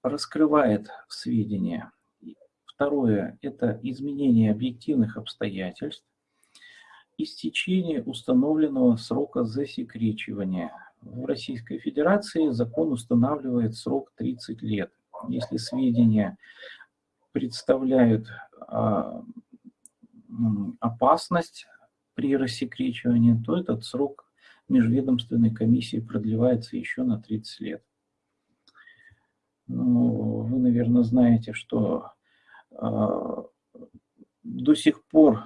раскрывает сведения. Второе – это изменение объективных обстоятельств, истечение установленного срока засекречивания. В Российской Федерации закон устанавливает срок 30 лет. Если сведения представляют а, опасность при рассекречивании, то этот срок межведомственной комиссии продлевается еще на 30 лет. Ну, вы, наверное, знаете, что э, до сих пор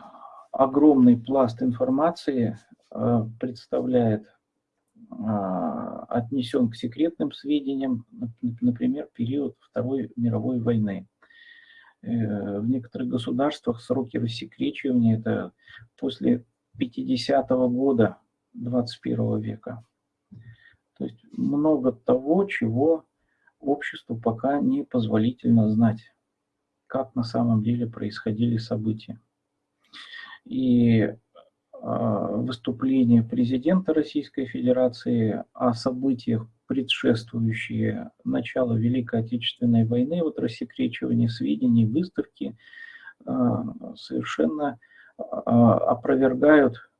огромный пласт информации э, представляет, э, отнесен к секретным сведениям, например, период Второй мировой войны. Э, в некоторых государствах сроки рассекречивания – это после 50-го года 21 века. То есть много того, чего обществу пока не позволительно знать, как на самом деле происходили события. И а, выступление президента Российской Федерации о событиях, предшествующие началу Великой Отечественной войны, вот рассекречивание сведений, выставки, а, совершенно а, опровергают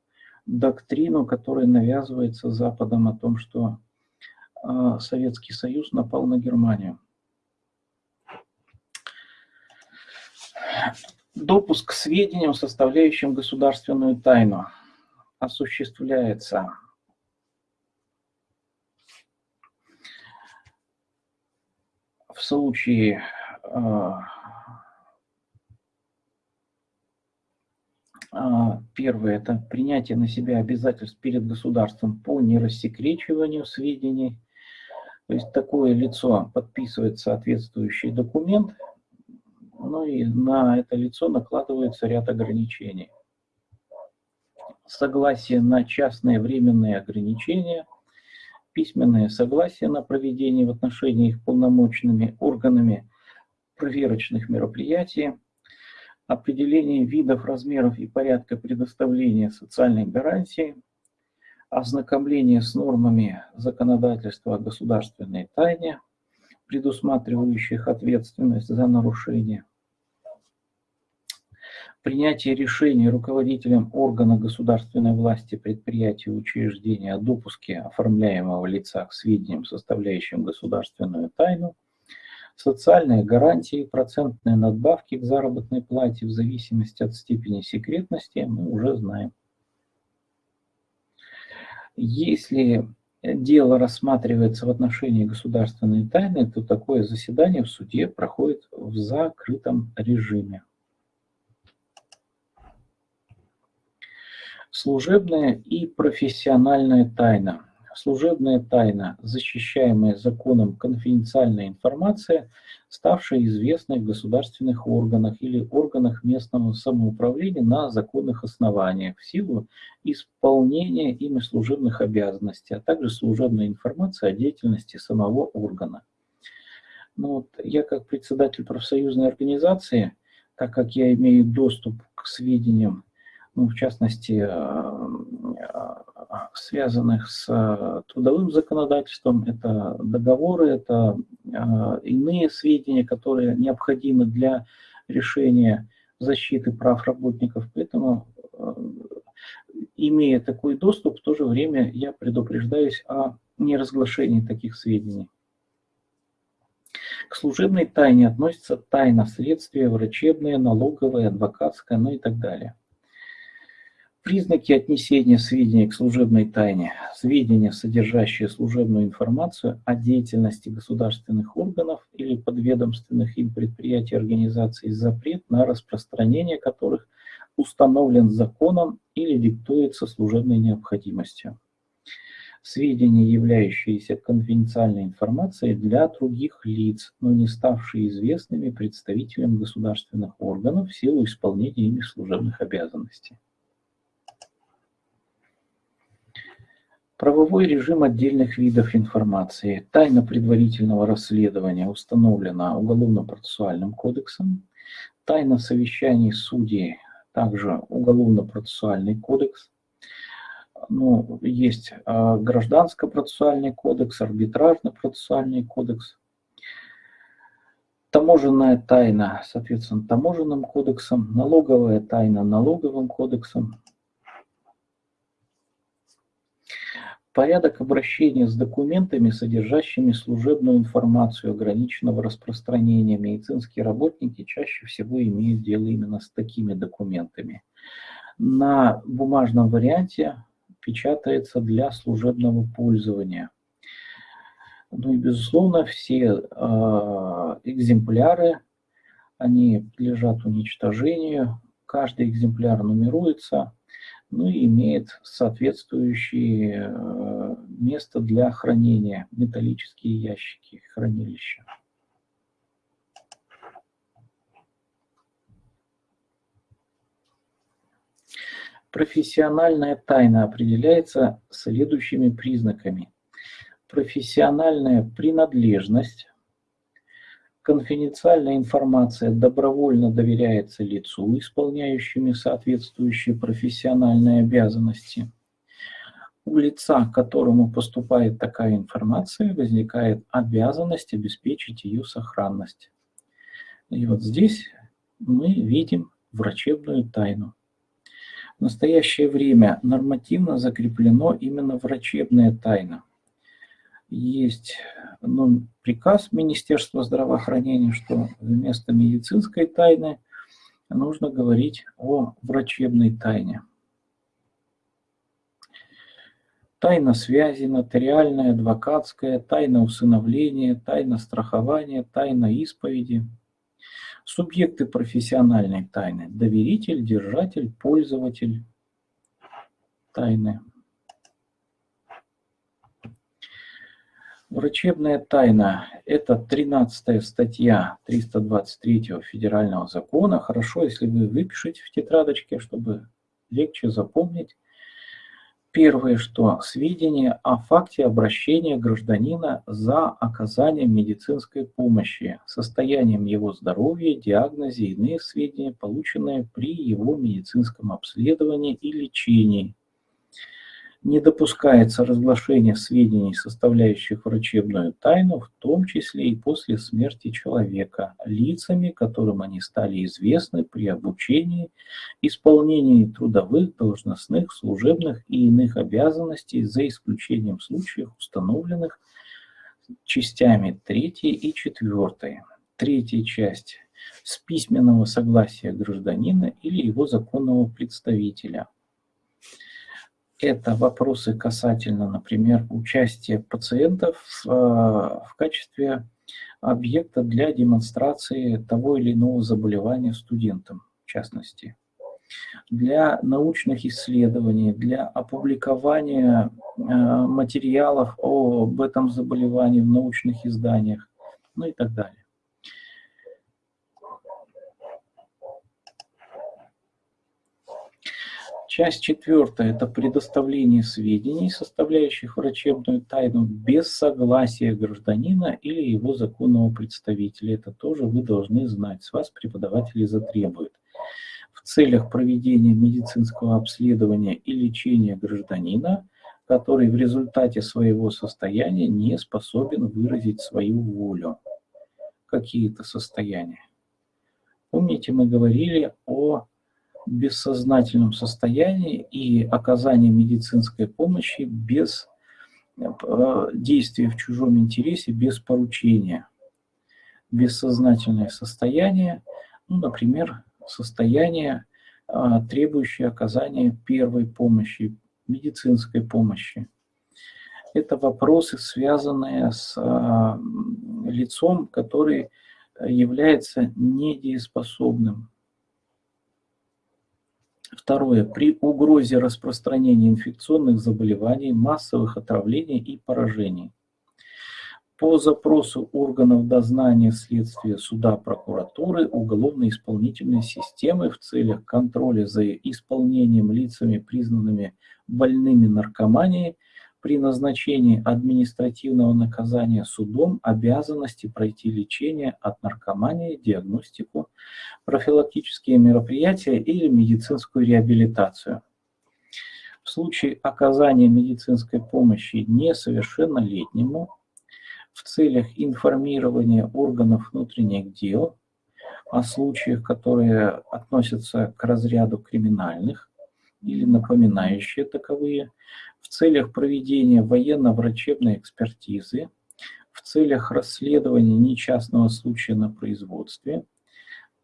доктрину, которая навязывается Западом о том, что Советский Союз напал на Германию. Допуск к сведениям, составляющим государственную тайну, осуществляется в случае а, А, первое – это принятие на себя обязательств перед государством по нерассекречиванию сведений. То есть такое лицо подписывает соответствующий документ, ну и на это лицо накладывается ряд ограничений. согласие на частные временные ограничения, письменное согласие на проведение в отношении их полномочными органами проверочных мероприятий, определение видов, размеров и порядка предоставления социальной гарантии, ознакомление с нормами законодательства о государственной тайне, предусматривающих ответственность за нарушение, принятие решений руководителем органа государственной власти, предприятия, учреждения о допуске оформляемого лица к сведениям, составляющим государственную тайну, социальные гарантии, процентные надбавки к заработной плате в зависимости от степени секретности мы уже знаем. Если дело рассматривается в отношении государственной тайны, то такое заседание в суде проходит в закрытом режиме. Служебная и профессиональная тайна. Служебная тайна, защищаемая законом конфиденциальная информация, ставшая известной в государственных органах или органах местного самоуправления на законных основаниях в силу исполнения ими служебных обязанностей, а также служебная информация о деятельности самого органа. Ну вот, я как председатель профсоюзной организации, так как я имею доступ к сведениям ну, в частности, э, э, связанных с э, трудовым законодательством, это договоры, это иные сведения, которые необходимы для решения защиты прав работников. Поэтому, имея такой доступ, в то же время я предупреждаюсь о неразглашении таких сведений. К служебной тайне относятся тайна следствия, врачебная, налоговая, адвокатская, ну и так далее. Признаки отнесения сведений к служебной тайне. Сведения, содержащие служебную информацию о деятельности государственных органов или подведомственных им предприятий организаций, запрет на распространение которых установлен законом или диктуется служебной необходимостью. Сведения, являющиеся конфиденциальной информацией для других лиц, но не ставшие известными представителям государственных органов в силу исполнения ими служебных обязанностей. Правовой режим отдельных видов информации. Тайна предварительного расследования установлена Уголовно-процессуальным кодексом. Тайна совещаний судей, также Уголовно-процессуальный кодекс. Ну, есть а, Гражданско-процессуальный кодекс, Арбитражно-процессуальный кодекс. Таможенная тайна, соответственно, таможенным кодексом, налоговая тайна налоговым кодексом, Порядок обращения с документами, содержащими служебную информацию ограниченного распространения. Медицинские работники чаще всего имеют дело именно с такими документами. На бумажном варианте печатается для служебного пользования. Ну и, безусловно, все э, экземпляры, они подлежат уничтожению. Каждый экземпляр нумеруется ну и имеет соответствующее э, место для хранения, металлические ящики, хранилища. Профессиональная тайна определяется следующими признаками. Профессиональная принадлежность, Конфиденциальная информация добровольно доверяется лицу, исполняющему соответствующие профессиональные обязанности. У лица, к которому поступает такая информация, возникает обязанность обеспечить ее сохранность. И вот здесь мы видим врачебную тайну. В настоящее время нормативно закреплено именно врачебная тайна – есть ну, приказ Министерства здравоохранения, что вместо медицинской тайны нужно говорить о врачебной тайне. Тайна связи, нотариальная, адвокатская, тайна усыновления, тайна страхования, тайна исповеди. Субъекты профессиональной тайны. Доверитель, держатель, пользователь тайны. Врачебная тайна – это 13 статья 323 федерального закона. Хорошо, если вы выпишете в тетрадочке, чтобы легче запомнить. Первое, что сведения о факте обращения гражданина за оказанием медицинской помощи, состоянием его здоровья, диагнозе иные сведения, полученные при его медицинском обследовании и лечении, не допускается разглашение сведений, составляющих врачебную тайну, в том числе и после смерти человека, лицами, которым они стали известны при обучении, исполнении трудовых, должностных, служебных и иных обязанностей, за исключением случаев, установленных частями 3 и 4. Третья часть с письменного согласия гражданина или его законного представителя – это вопросы касательно, например, участия пациентов в, э, в качестве объекта для демонстрации того или иного заболевания студентам, в частности. Для научных исследований, для опубликования э, материалов об этом заболевании в научных изданиях, ну и так далее. Часть четвертая – это предоставление сведений, составляющих врачебную тайну, без согласия гражданина или его законного представителя. Это тоже вы должны знать, с вас преподаватели затребуют. В целях проведения медицинского обследования и лечения гражданина, который в результате своего состояния не способен выразить свою волю. Какие-то состояния. Помните, мы говорили о бессознательном состоянии и оказание медицинской помощи без э, действия в чужом интересе, без поручения. Бессознательное состояние, ну, например, состояние, э, требующее оказания первой помощи, медицинской помощи. Это вопросы, связанные с э, лицом, который является недееспособным, Второе. При угрозе распространения инфекционных заболеваний, массовых отравлений и поражений. По запросу органов дознания следствия суда прокуратуры уголовно-исполнительной системы в целях контроля за исполнением лицами, признанными больными наркоманией, при назначении административного наказания судом обязанности пройти лечение от наркомании, диагностику, профилактические мероприятия или медицинскую реабилитацию. В случае оказания медицинской помощи несовершеннолетнему в целях информирования органов внутренних дел о случаях, которые относятся к разряду криминальных или напоминающие таковые, в целях проведения военно-врачебной экспертизы, в целях расследования нечастного случая на производстве,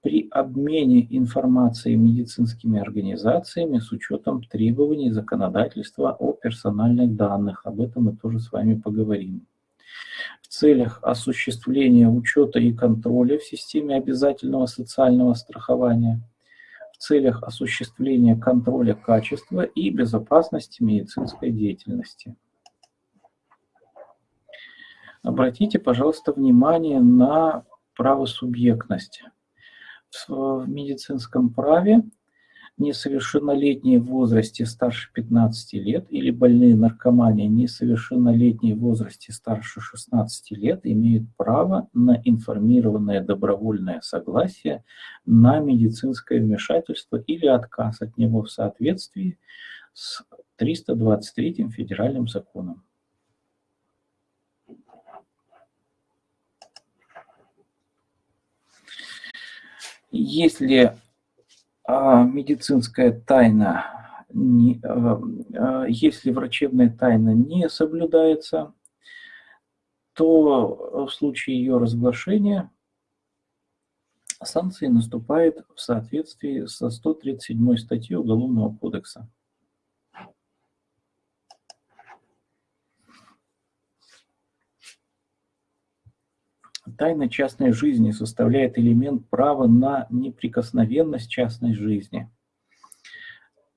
при обмене информацией медицинскими организациями с учетом требований законодательства о персональных данных. Об этом мы тоже с вами поговорим. В целях осуществления учета и контроля в системе обязательного социального страхования – целях осуществления контроля качества и безопасности медицинской деятельности. Обратите, пожалуйста, внимание на правосубъектность. В медицинском праве несовершеннолетние в возрасте старше 15 лет или больные наркомания несовершеннолетние в возрасте старше 16 лет имеют право на информированное добровольное согласие на медицинское вмешательство или отказ от него в соответствии с 323 федеральным законом. Если медицинская тайна, а, а, если врачебная тайна не соблюдается, то в случае ее разглашения санкции наступают в соответствии со 137 статьей Уголовного кодекса. Тайна частной жизни составляет элемент права на неприкосновенность частной жизни.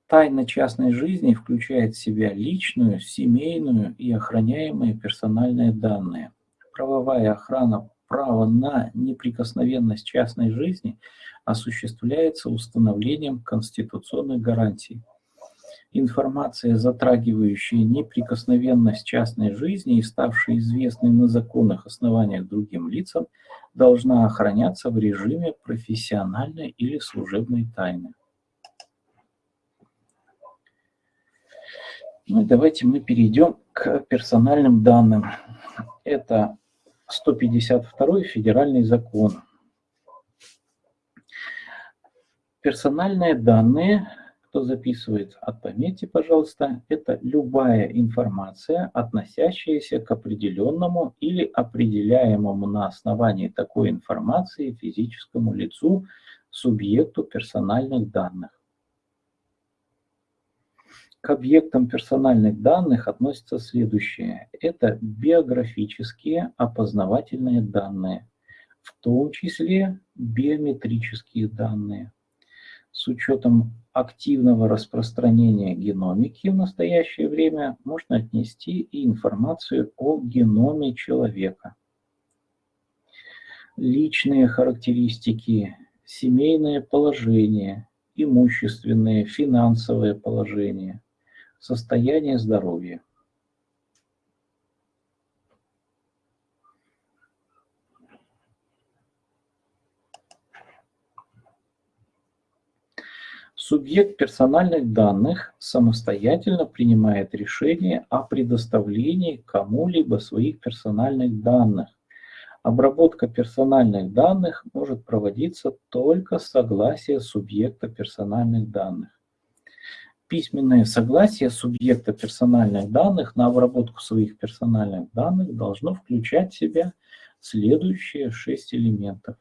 Тайна частной жизни включает в себя личную, семейную и охраняемые персональные данные. Правовая охрана права на неприкосновенность частной жизни осуществляется установлением конституционных гарантий. Информация, затрагивающая неприкосновенность частной жизни и ставшая известной на законных основаниях другим лицам, должна охраняться в режиме профессиональной или служебной тайны. Ну и давайте мы перейдем к персональным данным. Это 152 федеральный закон. Персональные данные, кто записывает, отметьте, пожалуйста, это любая информация, относящаяся к определенному или определяемому на основании такой информации физическому лицу, субъекту персональных данных. К объектам персональных данных относятся следующие. Это биографические опознавательные данные, в том числе биометрические данные. С учетом активного распространения геномики в настоящее время можно отнести и информацию о геноме человека. Личные характеристики, семейное положение, имущественное, финансовое положение – Состояние здоровья. Субъект персональных данных самостоятельно принимает решение о предоставлении кому-либо своих персональных данных. Обработка персональных данных может проводиться только с согласия субъекта персональных данных письменное согласие субъекта персональных данных на обработку своих персональных данных должно включать в себя следующие шесть элементов.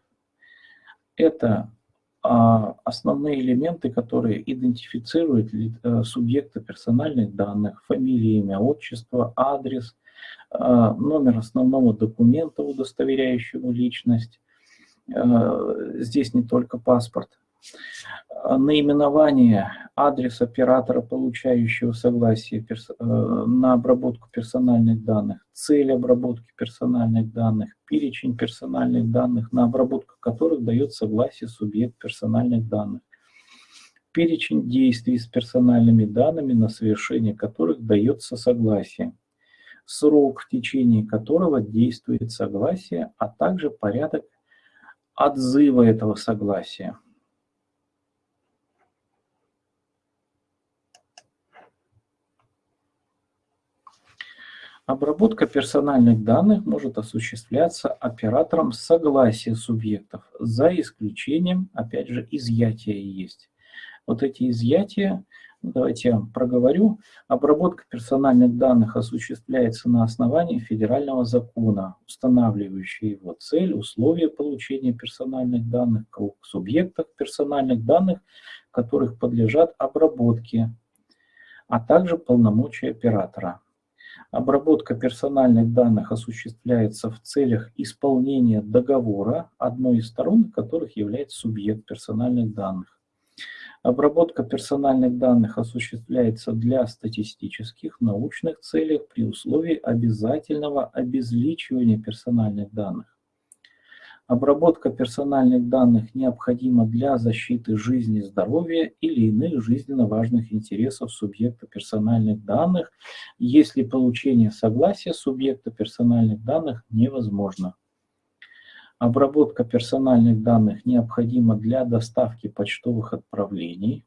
Это основные элементы, которые идентифицируют а, субъекта персональных данных, фамилия, имя, отчество, адрес, а, номер основного документа, удостоверяющего личность. А, здесь не только паспорт, Э, наименование, адрес оператора, получающего согласие э, на обработку персональных данных, цель обработки персональных данных, перечень персональных данных, на обработку которых дает согласие субъект персональных данных, перечень действий с персональными данными, на совершение которых дается согласие, срок, в течение которого действует согласие, а также порядок отзыва этого согласия. Обработка персональных данных может осуществляться оператором согласия субъектов, за исключением, опять же, изъятия есть. Вот эти изъятия, давайте я проговорю. Обработка персональных данных осуществляется на основании федерального закона, устанавливающего его цель, условия получения персональных данных, субъектов персональных данных, которых подлежат обработке, а также полномочия оператора. Обработка персональных данных осуществляется в целях исполнения договора, одной из сторон которых является субъект персональных данных. Обработка персональных данных осуществляется для статистических, научных целей при условии обязательного обезличивания персональных данных. Обработка персональных данных необходима для защиты жизни, здоровья или иных жизненно важных интересов субъекта персональных данных, если получение согласия субъекта персональных данных невозможно. Обработка персональных данных необходима для доставки почтовых отправлений.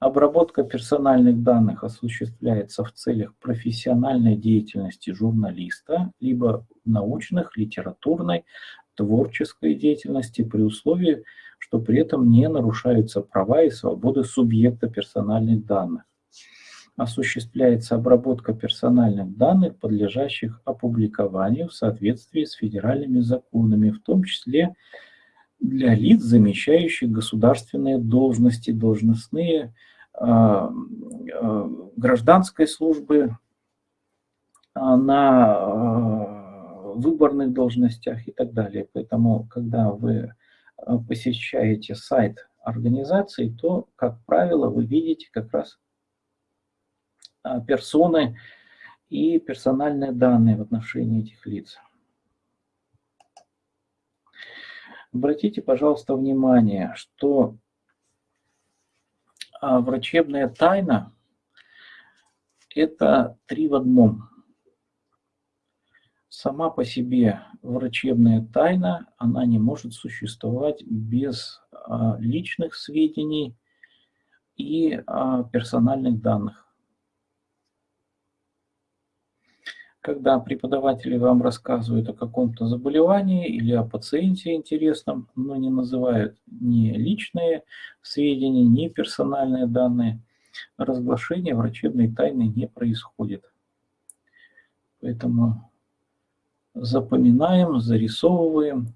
Обработка персональных данных осуществляется в целях профессиональной деятельности журналиста, либо научных, литературной, творческой деятельности при условии, что при этом не нарушаются права и свободы субъекта персональных данных. Осуществляется обработка персональных данных, подлежащих опубликованию в соответствии с федеральными законами, в том числе для лиц, замещающих государственные должности, должностные, а, а, гражданской службы, а, на выборных должностях и так далее. Поэтому, когда вы э, посещаете сайт организации, то, как правило, вы видите как раз э, персоны и персональные данные в отношении этих лиц. Обратите, пожалуйста, внимание, что э, врачебная тайна это три в одном. Сама по себе врачебная тайна, она не может существовать без а, личных сведений и а, персональных данных. Когда преподаватели вам рассказывают о каком-то заболевании или о пациенте интересном, но не называют ни личные сведения, ни персональные данные, разглашение врачебной тайны не происходит. Поэтому запоминаем, зарисовываем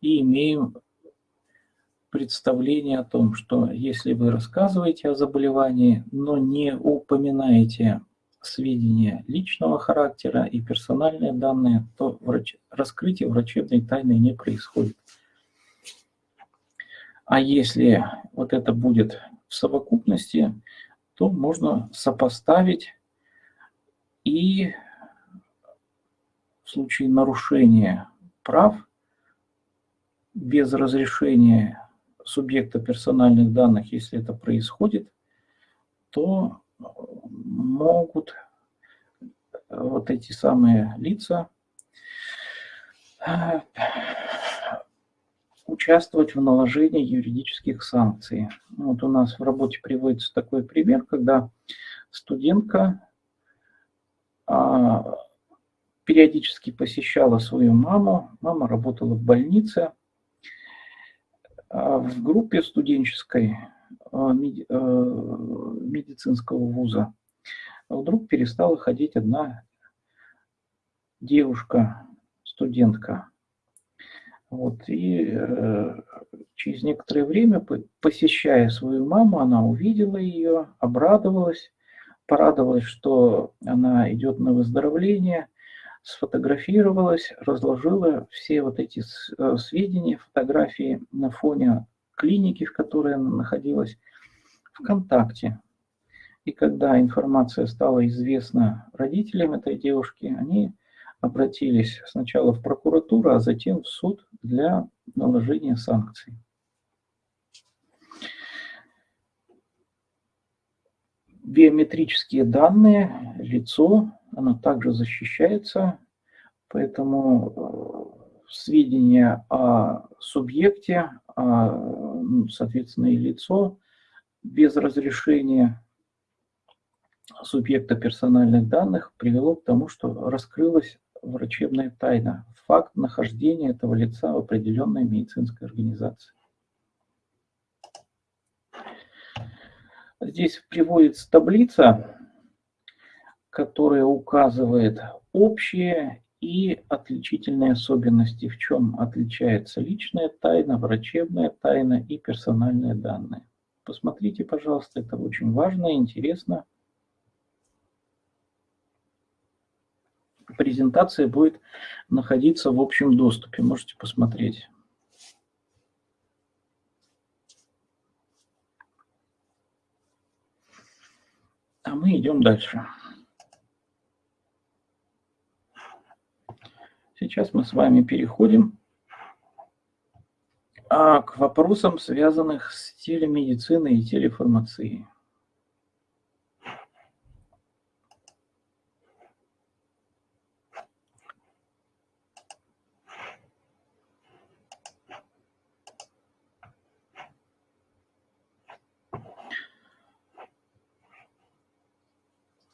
и имеем представление о том, что если вы рассказываете о заболевании, но не упоминаете сведения личного характера и персональные данные, то врач... раскрытие врачебной тайны не происходит. А если вот это будет в совокупности, то можно сопоставить и случае нарушения прав без разрешения субъекта персональных данных, если это происходит, то могут вот эти самые лица э, участвовать в наложении юридических санкций. Вот у нас в работе приводится такой пример, когда студентка а, периодически посещала свою маму, мама работала в больнице, а в группе студенческой а, медицинского вуза. Вдруг перестала ходить одна девушка, студентка. Вот, и э, через некоторое время, посещая свою маму, она увидела ее, обрадовалась, порадовалась, что она идет на выздоровление, сфотографировалась, разложила все вот эти э, сведения, фотографии на фоне клиники, в которой она находилась, ВКонтакте. И когда информация стала известна родителям этой девушки, они обратились сначала в прокуратуру, а затем в суд для наложения санкций. Биометрические данные, лицо, оно также защищается, поэтому э, сведения о субъекте, о, ну, соответственно, и лицо без разрешения субъекта персональных данных привело к тому, что раскрылась врачебная тайна, факт нахождения этого лица в определенной медицинской организации. Здесь приводится таблица, которая указывает общие и отличительные особенности, в чем отличается личная тайна, врачебная тайна и персональные данные. Посмотрите, пожалуйста, это очень важно и интересно. презентация будет находиться в общем доступе. Можете посмотреть. А мы идем дальше. Сейчас мы с вами переходим а, к вопросам, связанных с телемедициной и телеформацией.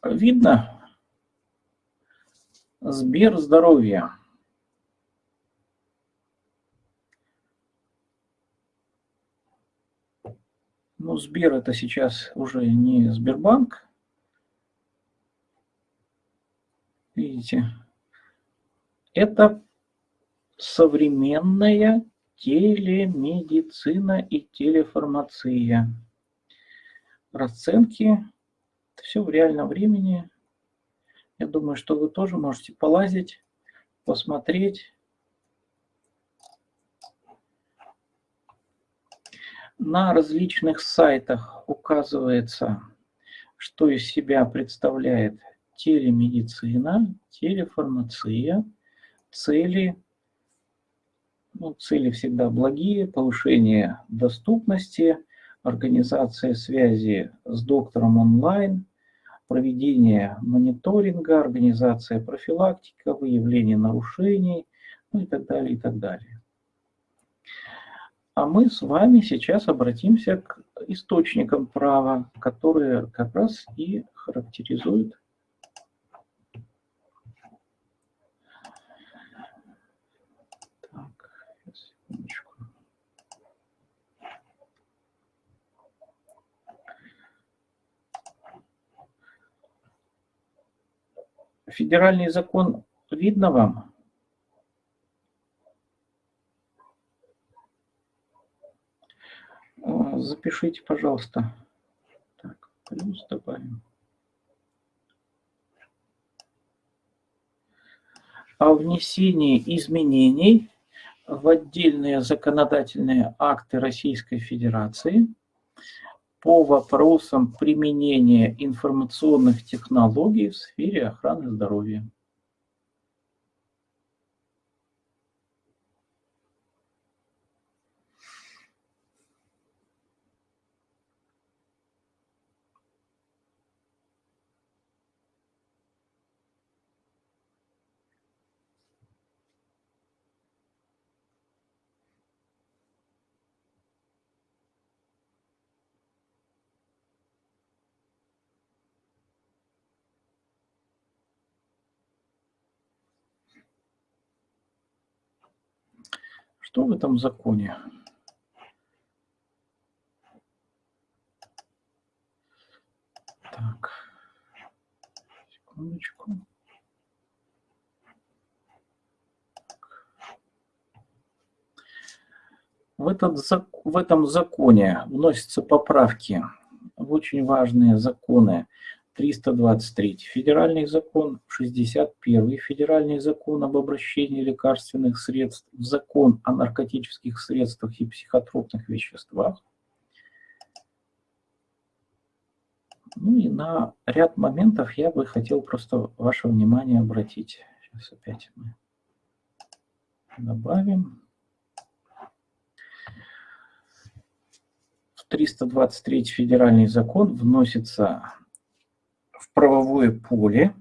видно? Сбер здоровья. Ну, Сбер это сейчас уже не Сбербанк. Видите? Это современная телемедицина и телеформация. Расценки все в реальном времени. Я думаю, что вы тоже можете полазить, посмотреть. На различных сайтах указывается, что из себя представляет телемедицина, телеформация, цели. Ну, цели всегда благие, повышение доступности, организация связи с доктором онлайн – проведение мониторинга, организация профилактика, выявление нарушений, ну и так далее, и так далее. А мы с вами сейчас обратимся к источникам права, которые как раз и характеризуют. Федеральный закон видно вам? Запишите, пожалуйста. Так, плюс добавим. О внесении изменений в отдельные законодательные акты Российской Федерации по вопросам применения информационных технологий в сфере охраны здоровья. Что в этом законе? Так, секундочку. В, этот, в этом законе вносятся поправки в очень важные законы 323 федеральный закон, 61 федеральный закон об обращении лекарственных средств, закон о наркотических средствах и психотропных веществах. Ну и на ряд моментов я бы хотел просто ваше внимание обратить. Сейчас опять мы добавим. В 323 федеральный закон вносится правовое поле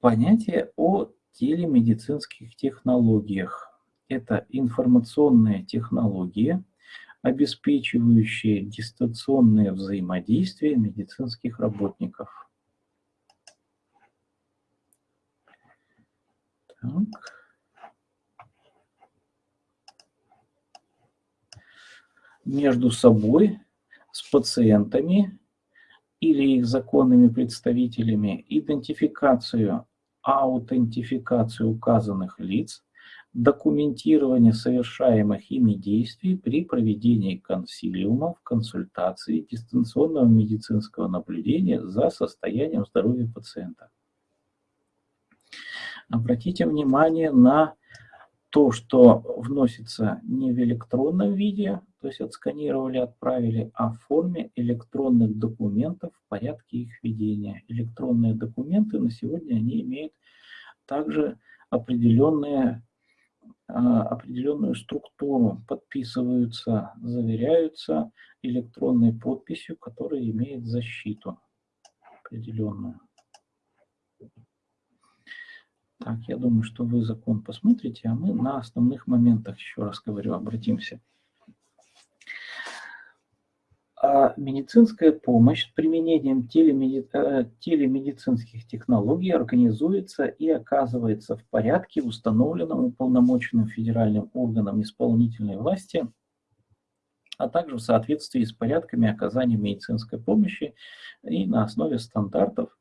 понятие о телемедицинских технологиях. Это информационные технологии, обеспечивающие дистанционное взаимодействие медицинских работников. Так. Между собой, с пациентами или их законными представителями идентификацию, аутентификацию указанных лиц, документирование совершаемых ими действий при проведении консилиумов, консультаций, дистанционного медицинского наблюдения за состоянием здоровья пациента. Обратите внимание на то, что вносится не в электронном виде, то есть отсканировали, отправили, а в форме электронных документов в порядке их ведения. Электронные документы на сегодня они имеют также определенные, а, определенную структуру, подписываются, заверяются электронной подписью, которая имеет защиту определенную. Так, я думаю, что вы закон посмотрите, а мы на основных моментах, еще раз говорю, обратимся. А медицинская помощь с применением телемеди... Э, телемедицинских технологий организуется и оказывается в порядке, установленном уполномоченным федеральным органом исполнительной власти, а также в соответствии с порядками оказания медицинской помощи и на основе стандартов,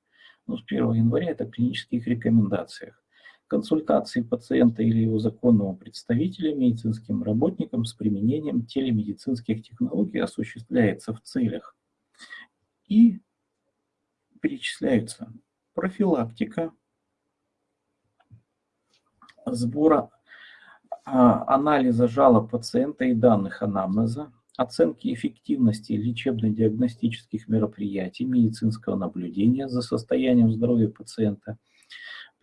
ну, с 1 января это клинических рекомендациях консультации пациента или его законного представителя медицинским работникам с применением телемедицинских технологий осуществляется в целях. И перечисляются профилактика, сбора а, анализа жалоб пациента и данных анамнеза, оценки эффективности лечебно-диагностических мероприятий, медицинского наблюдения за состоянием здоровья пациента –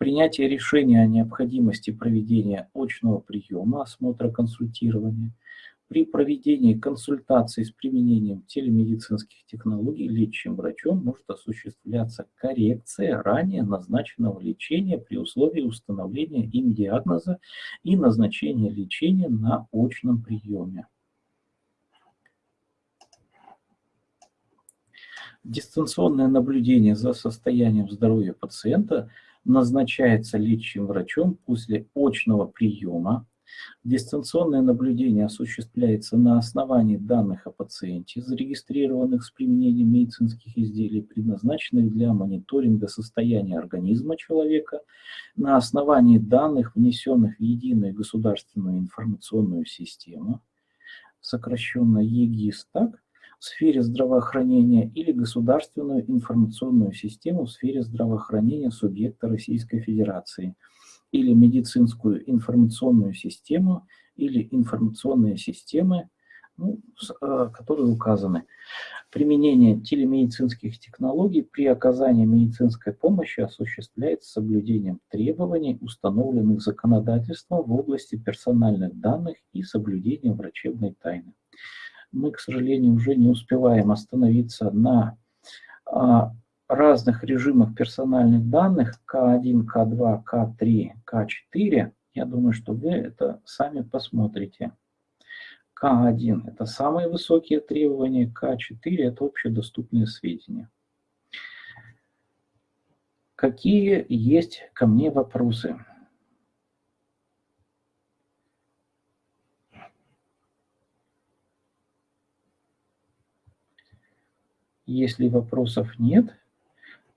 принятие решения о необходимости проведения очного приема, осмотра, консультирования, При проведении консультаций с применением телемедицинских технологий лечащим врачом может осуществляться коррекция ранее назначенного лечения при условии установления им диагноза и назначения лечения на очном приеме. Дистанционное наблюдение за состоянием здоровья пациента назначается лечащим врачом после очного приема. Дистанционное наблюдение осуществляется на основании данных о пациенте, зарегистрированных с применением медицинских изделий, предназначенных для мониторинга состояния организма человека, на основании данных, внесенных в единую государственную информационную систему, сокращенно ЕГИС, так, в сфере здравоохранения или государственную информационную систему в сфере здравоохранения субъекта Российской Федерации или медицинскую информационную систему или информационные системы, ну, э, которые указаны. Применение телемедицинских технологий при оказании медицинской помощи осуществляется соблюдением требований, установленных законодательством в области персональных данных и соблюдением врачебной тайны мы, к сожалению, уже не успеваем остановиться на а, разных режимах персональных данных К1, К2, К3, К4. Я думаю, что вы это сами посмотрите. К1 – это самые высокие требования, К4 – это общедоступные сведения. Какие есть ко мне вопросы? Если вопросов нет,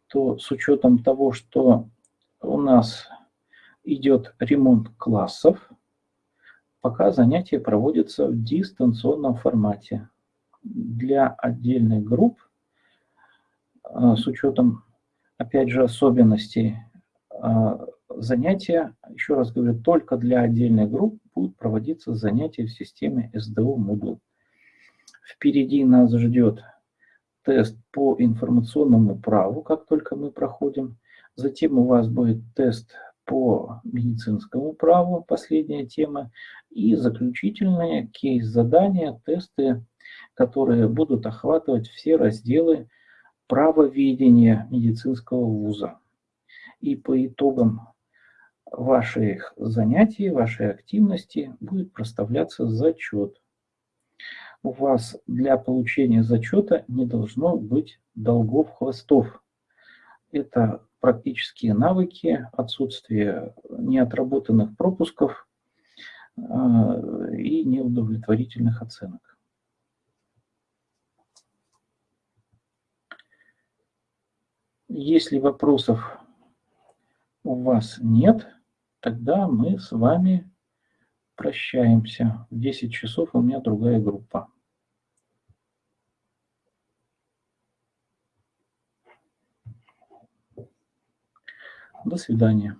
то с учетом того, что у нас идет ремонт классов, пока занятия проводятся в дистанционном формате. Для отдельных групп, а, с учетом, опять же, особенностей а, занятия, еще раз говорю, только для отдельных групп будут проводиться занятия в системе SDO Moodle. Впереди нас ждет тест по информационному праву, как только мы проходим. Затем у вас будет тест по медицинскому праву, последняя тема. И заключительные кейс-задания, тесты, которые будут охватывать все разделы правоведения медицинского вуза. И по итогам ваших занятий, вашей активности будет проставляться зачет у вас для получения зачета не должно быть долгов-хвостов. Это практические навыки, отсутствие неотработанных пропусков а, и неудовлетворительных оценок. Если вопросов у вас нет, тогда мы с вами прощаемся. В 10 часов у меня другая группа. До свидания.